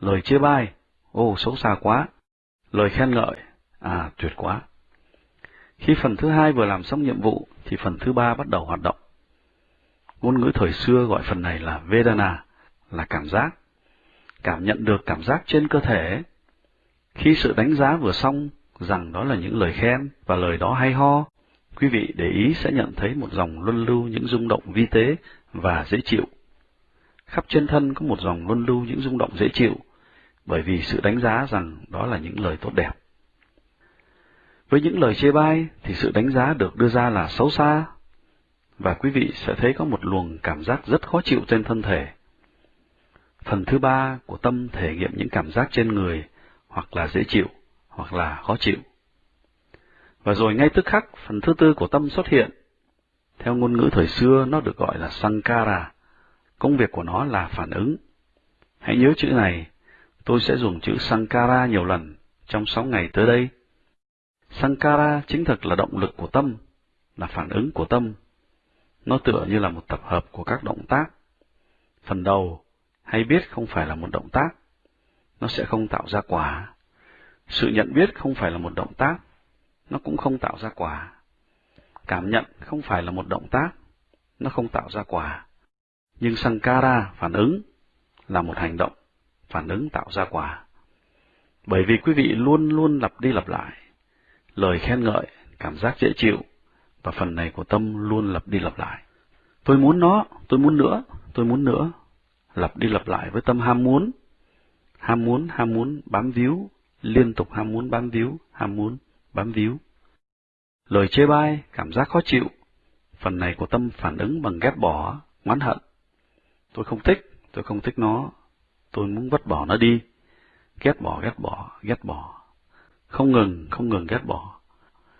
Lời chê bai, ô xấu xa quá. Lời khen ngợi, à tuyệt quá. Khi phần thứ hai vừa làm xong nhiệm vụ, thì phần thứ ba bắt đầu hoạt động. Ngôn ngữ thời xưa gọi phần này là Vedana, là cảm giác. Cảm nhận được cảm giác trên cơ thể. Khi sự đánh giá vừa xong rằng đó là những lời khen và lời đó hay ho, quý vị để ý sẽ nhận thấy một dòng luân lưu những rung động vi tế và dễ chịu. Khắp trên thân có một dòng luân lưu những rung động dễ chịu, bởi vì sự đánh giá rằng đó là những lời tốt đẹp. Với những lời chê bai thì sự đánh giá được đưa ra là xấu xa, và quý vị sẽ thấy có một luồng cảm giác rất khó chịu trên thân thể. Phần thứ ba của tâm thể nghiệm những cảm giác trên người, hoặc là dễ chịu, hoặc là khó chịu. Và rồi ngay tức khắc, phần thứ tư của tâm xuất hiện. Theo ngôn ngữ thời xưa, nó được gọi là Sankara. Công việc của nó là phản ứng. Hãy nhớ chữ này, tôi sẽ dùng chữ Sankara nhiều lần trong sáu ngày tới đây. Sankara chính thực là động lực của tâm, là phản ứng của tâm. Nó tựa như là một tập hợp của các động tác. Phần đầu, hay biết không phải là một động tác, nó sẽ không tạo ra quả. Sự nhận biết không phải là một động tác, nó cũng không tạo ra quả. Cảm nhận không phải là một động tác, nó không tạo ra quả. Nhưng Sankara, phản ứng, là một hành động, phản ứng tạo ra quả. Bởi vì quý vị luôn luôn lặp đi lặp lại, lời khen ngợi, cảm giác dễ chịu, và phần này của tâm luôn lặp đi lặp lại. Tôi muốn nó, tôi muốn nữa, tôi muốn nữa, lặp đi lặp lại với tâm ham muốn, ham muốn, ham muốn, bám víu, liên tục ham muốn bám víu, ham muốn, bám víu. Lời chê bai, cảm giác khó chịu, phần này của tâm phản ứng bằng ghét bỏ, oán hận. Tôi không thích, tôi không thích nó, tôi muốn vứt bỏ nó đi. Ghét bỏ, ghét bỏ, ghét bỏ. Không ngừng, không ngừng ghét bỏ.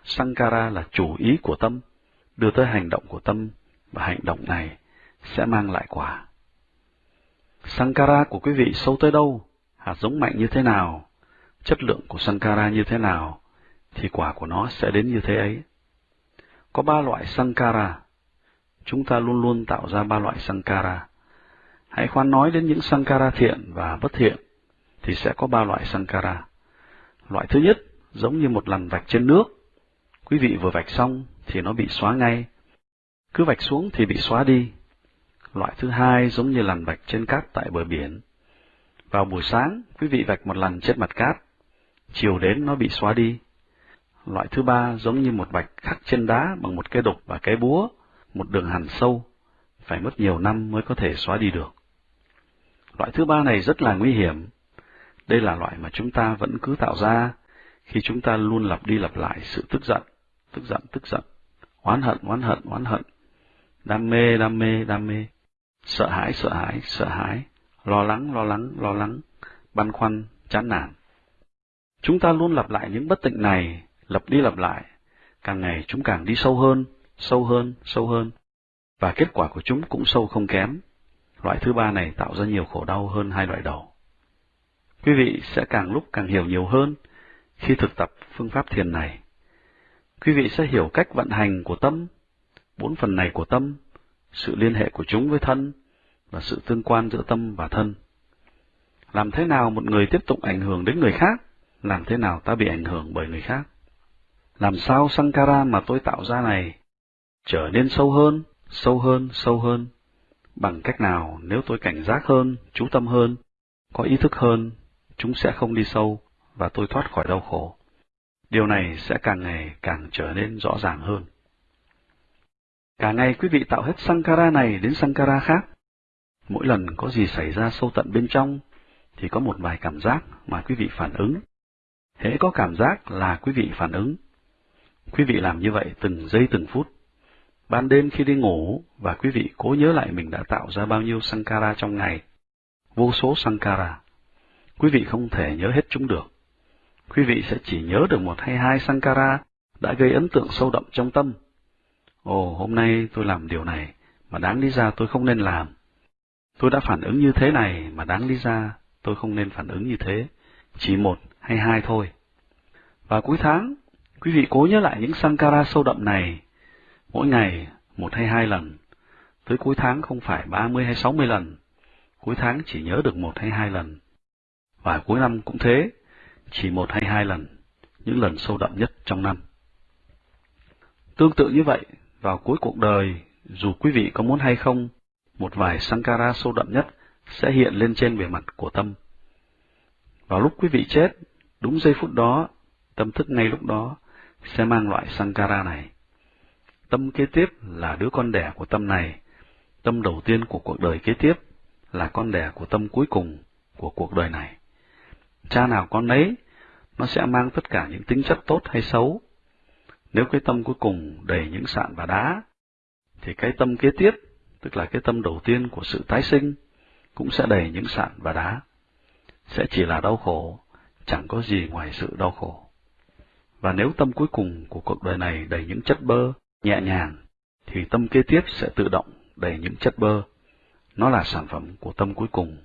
Sankara là chủ ý của tâm, đưa tới hành động của tâm, và hành động này sẽ mang lại quả. Sankara của quý vị sâu tới đâu, hạt giống mạnh như thế nào, chất lượng của Sankara như thế nào, thì quả của nó sẽ đến như thế ấy. Có ba loại Sankara. Chúng ta luôn luôn tạo ra ba loại Sankara. Hãy khoan nói đến những Sankara thiện và bất thiện, thì sẽ có ba loại Sankara. Loại thứ nhất, giống như một lần vạch trên nước. Quý vị vừa vạch xong thì nó bị xóa ngay. Cứ vạch xuống thì bị xóa đi. Loại thứ hai giống như lằn vạch trên cát tại bờ biển. Vào buổi sáng, quý vị vạch một lần trên mặt cát. Chiều đến nó bị xóa đi. Loại thứ ba giống như một vạch khắc trên đá bằng một cái đục và cái búa, một đường hằn sâu, phải mất nhiều năm mới có thể xóa đi được. Loại thứ ba này rất là nguy hiểm. Đây là loại mà chúng ta vẫn cứ tạo ra khi chúng ta luôn lặp đi lặp lại sự tức giận, tức giận, tức giận, oán hận, oán hận, oán hận, đam mê, đam mê, đam mê, sợ hãi, sợ hãi, sợ hãi, lo lắng, lo lắng, lo lắng, băn khoăn, chán nản. Chúng ta luôn lặp lại những bất tịnh này, lặp đi lặp lại, càng ngày chúng càng đi sâu hơn, sâu hơn, sâu hơn, và kết quả của chúng cũng sâu không kém. Loại thứ ba này tạo ra nhiều khổ đau hơn hai loại đầu. Quý vị sẽ càng lúc càng hiểu nhiều hơn khi thực tập phương pháp thiền này. Quý vị sẽ hiểu cách vận hành của tâm, bốn phần này của tâm, sự liên hệ của chúng với thân, và sự tương quan giữa tâm và thân. Làm thế nào một người tiếp tục ảnh hưởng đến người khác? Làm thế nào ta bị ảnh hưởng bởi người khác? Làm sao Sankara mà tôi tạo ra này trở nên sâu hơn, sâu hơn, sâu hơn? Bằng cách nào nếu tôi cảnh giác hơn, chú tâm hơn, có ý thức hơn, chúng sẽ không đi sâu và tôi thoát khỏi đau khổ. Điều này sẽ càng ngày càng trở nên rõ ràng hơn. Cả ngày quý vị tạo hết Sankara này đến Sankara khác. Mỗi lần có gì xảy ra sâu tận bên trong, thì có một vài cảm giác mà quý vị phản ứng. Hễ có cảm giác là quý vị phản ứng. Quý vị làm như vậy từng giây từng phút. Ban đêm khi đi ngủ, và quý vị cố nhớ lại mình đã tạo ra bao nhiêu Sankara trong ngày. Vô số Sankara. Quý vị không thể nhớ hết chúng được. Quý vị sẽ chỉ nhớ được một hay hai Sankara đã gây ấn tượng sâu đậm trong tâm. Ồ, hôm nay tôi làm điều này, mà đáng lý ra tôi không nên làm. Tôi đã phản ứng như thế này mà đáng lý ra tôi không nên phản ứng như thế, chỉ một hay hai thôi. Và cuối tháng, quý vị cố nhớ lại những Sankara sâu đậm này, mỗi ngày một hay hai lần, tới cuối tháng không phải ba mươi hay sáu mươi lần, cuối tháng chỉ nhớ được một hay hai lần. Và cuối năm cũng thế, chỉ một hay hai lần, những lần sâu đậm nhất trong năm. Tương tự như vậy, vào cuối cuộc đời, dù quý vị có muốn hay không, một vài Sankara sâu đậm nhất sẽ hiện lên trên bề mặt của tâm. Vào lúc quý vị chết, đúng giây phút đó, tâm thức ngay lúc đó sẽ mang loại Sankara này. Tâm kế tiếp là đứa con đẻ của tâm này, tâm đầu tiên của cuộc đời kế tiếp là con đẻ của tâm cuối cùng của cuộc đời này. Cha nào con nấy, nó sẽ mang tất cả những tính chất tốt hay xấu. Nếu cái tâm cuối cùng đầy những sạn và đá, thì cái tâm kế tiếp, tức là cái tâm đầu tiên của sự tái sinh, cũng sẽ đầy những sạn và đá. Sẽ chỉ là đau khổ, chẳng có gì ngoài sự đau khổ. Và nếu tâm cuối cùng của cuộc đời này đầy những chất bơ, nhẹ nhàng, thì tâm kế tiếp sẽ tự động đầy những chất bơ. Nó là sản phẩm của tâm cuối cùng.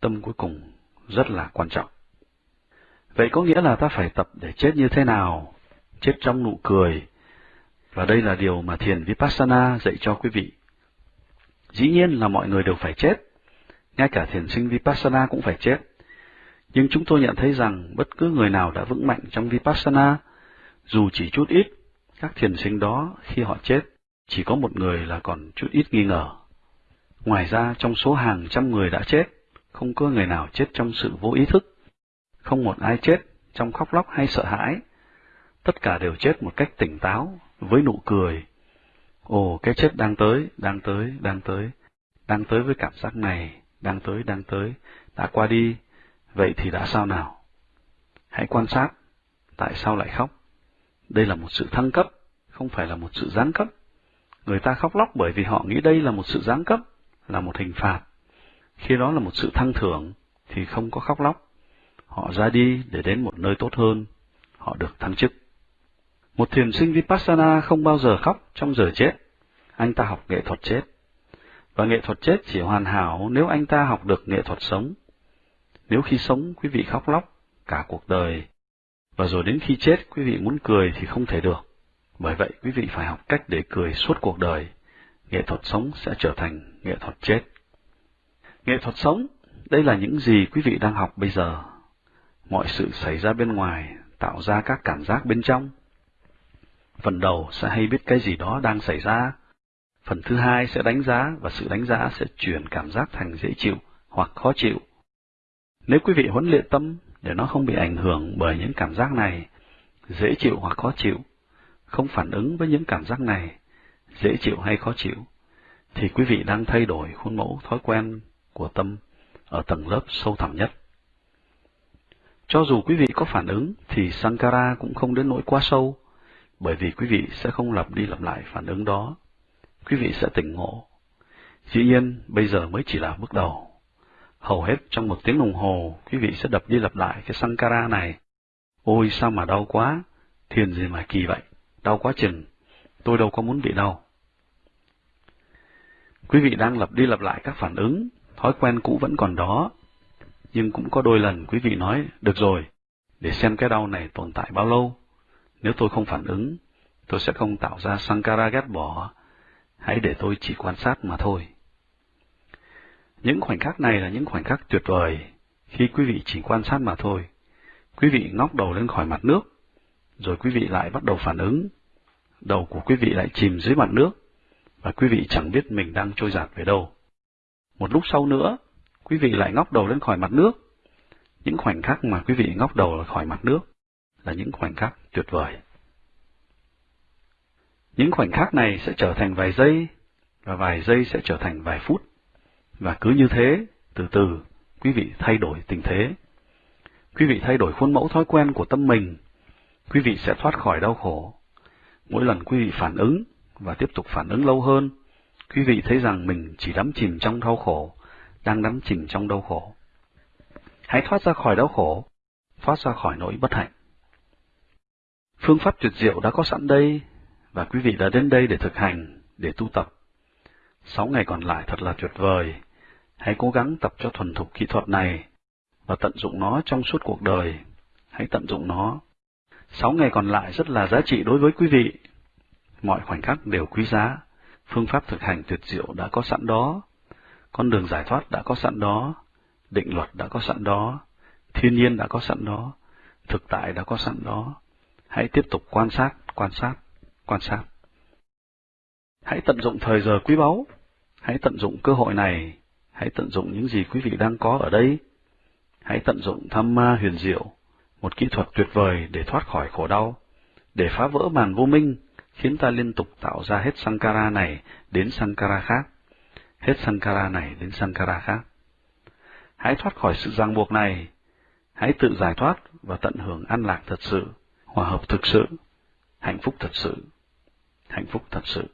Tâm cuối cùng rất là quan trọng. Vậy có nghĩa là ta phải tập để chết như thế nào? Chết trong nụ cười. Và đây là điều mà thiền Vipassana dạy cho quý vị. Dĩ nhiên là mọi người đều phải chết. Ngay cả thiền sinh Vipassana cũng phải chết. Nhưng chúng tôi nhận thấy rằng bất cứ người nào đã vững mạnh trong Vipassana, dù chỉ chút ít, các thiền sinh đó khi họ chết, chỉ có một người là còn chút ít nghi ngờ. Ngoài ra trong số hàng trăm người đã chết, không có người nào chết trong sự vô ý thức. Không một ai chết trong khóc lóc hay sợ hãi. Tất cả đều chết một cách tỉnh táo, với nụ cười. Ồ, cái chết đang tới, đang tới, đang tới, đang tới với cảm giác này, đang tới, đang tới, đã qua đi, vậy thì đã sao nào? Hãy quan sát, tại sao lại khóc? Đây là một sự thăng cấp, không phải là một sự giáng cấp. Người ta khóc lóc bởi vì họ nghĩ đây là một sự giáng cấp, là một hình phạt. Khi đó là một sự thăng thưởng, thì không có khóc lóc. Họ ra đi để đến một nơi tốt hơn, họ được thăng chức. Một thiền sinh Vipassana không bao giờ khóc trong giờ chết. Anh ta học nghệ thuật chết. Và nghệ thuật chết chỉ hoàn hảo nếu anh ta học được nghệ thuật sống. Nếu khi sống quý vị khóc lóc cả cuộc đời, và rồi đến khi chết quý vị muốn cười thì không thể được. Bởi vậy quý vị phải học cách để cười suốt cuộc đời. Nghệ thuật sống sẽ trở thành nghệ thuật chết. Nghệ thuật sống, đây là những gì quý vị đang học bây giờ. Mọi sự xảy ra bên ngoài tạo ra các cảm giác bên trong. Phần đầu sẽ hay biết cái gì đó đang xảy ra. Phần thứ hai sẽ đánh giá và sự đánh giá sẽ chuyển cảm giác thành dễ chịu hoặc khó chịu. Nếu quý vị huấn luyện tâm để nó không bị ảnh hưởng bởi những cảm giác này, dễ chịu hoặc khó chịu, không phản ứng với những cảm giác này, dễ chịu hay khó chịu, thì quý vị đang thay đổi khuôn mẫu thói quen của tâm ở tầng lớp sâu thẳm nhất. Cho dù quý vị có phản ứng thì Sankara cũng không đến nỗi quá sâu, bởi vì quý vị sẽ không lặp đi lặp lại phản ứng đó. Quý vị sẽ tỉnh ngộ. Dĩ nhiên, bây giờ mới chỉ là bước đầu. Hầu hết trong một tiếng đồng hồ, quý vị sẽ đập đi lặp lại cái Sankara này. Ôi sao mà đau quá, thiền gì mà kỳ vậy, đau quá chừng, tôi đâu có muốn bị đau. Quý vị đang lặp đi lặp lại các phản ứng, thói quen cũ vẫn còn đó, nhưng cũng có đôi lần quý vị nói, được rồi, để xem cái đau này tồn tại bao lâu. Nếu tôi không phản ứng, tôi sẽ không tạo ra Sankara ghét bỏ, hãy để tôi chỉ quan sát mà thôi. Những khoảnh khắc này là những khoảnh khắc tuyệt vời, khi quý vị chỉ quan sát mà thôi. Quý vị ngóc đầu lên khỏi mặt nước, rồi quý vị lại bắt đầu phản ứng. Đầu của quý vị lại chìm dưới mặt nước, và quý vị chẳng biết mình đang trôi giạt về đâu. Một lúc sau nữa, quý vị lại ngóc đầu lên khỏi mặt nước. Những khoảnh khắc mà quý vị ngóc đầu khỏi mặt nước là những khoảnh khắc tuyệt vời. Những khoảnh khắc này sẽ trở thành vài giây, và vài giây sẽ trở thành vài phút. Và cứ như thế, từ từ, quý vị thay đổi tình thế. Quý vị thay đổi khuôn mẫu thói quen của tâm mình, quý vị sẽ thoát khỏi đau khổ. Mỗi lần quý vị phản ứng và tiếp tục phản ứng lâu hơn, quý vị thấy rằng mình chỉ đắm chìm trong đau khổ, đang đắm chìm trong đau khổ. Hãy thoát ra khỏi đau khổ, thoát ra khỏi nỗi bất hạnh. Phương pháp tuyệt diệu đã có sẵn đây, và quý vị đã đến đây để thực hành, để tu tập. Sáu ngày còn lại thật là tuyệt vời. Hãy cố gắng tập cho thuần thục kỹ thuật này và tận dụng nó trong suốt cuộc đời. Hãy tận dụng nó. Sáu ngày còn lại rất là giá trị đối với quý vị. Mọi khoảnh khắc đều quý giá. Phương pháp thực hành tuyệt diệu đã có sẵn đó. Con đường giải thoát đã có sẵn đó. Định luật đã có sẵn đó. Thiên nhiên đã có sẵn đó. Thực tại đã có sẵn đó. Hãy tiếp tục quan sát, quan sát, quan sát. Hãy tận dụng thời giờ quý báu. Hãy tận dụng cơ hội này Hãy tận dụng những gì quý vị đang có ở đây. Hãy tận dụng tham ma huyền diệu, một kỹ thuật tuyệt vời để thoát khỏi khổ đau, để phá vỡ màn vô minh, khiến ta liên tục tạo ra hết Sankara này đến Sankara khác, hết Sankara này đến Sankara khác. Hãy thoát khỏi sự ràng buộc này, hãy tự giải thoát và tận hưởng an lạc thật sự, hòa hợp thực sự, hạnh phúc thật sự, hạnh phúc thật sự.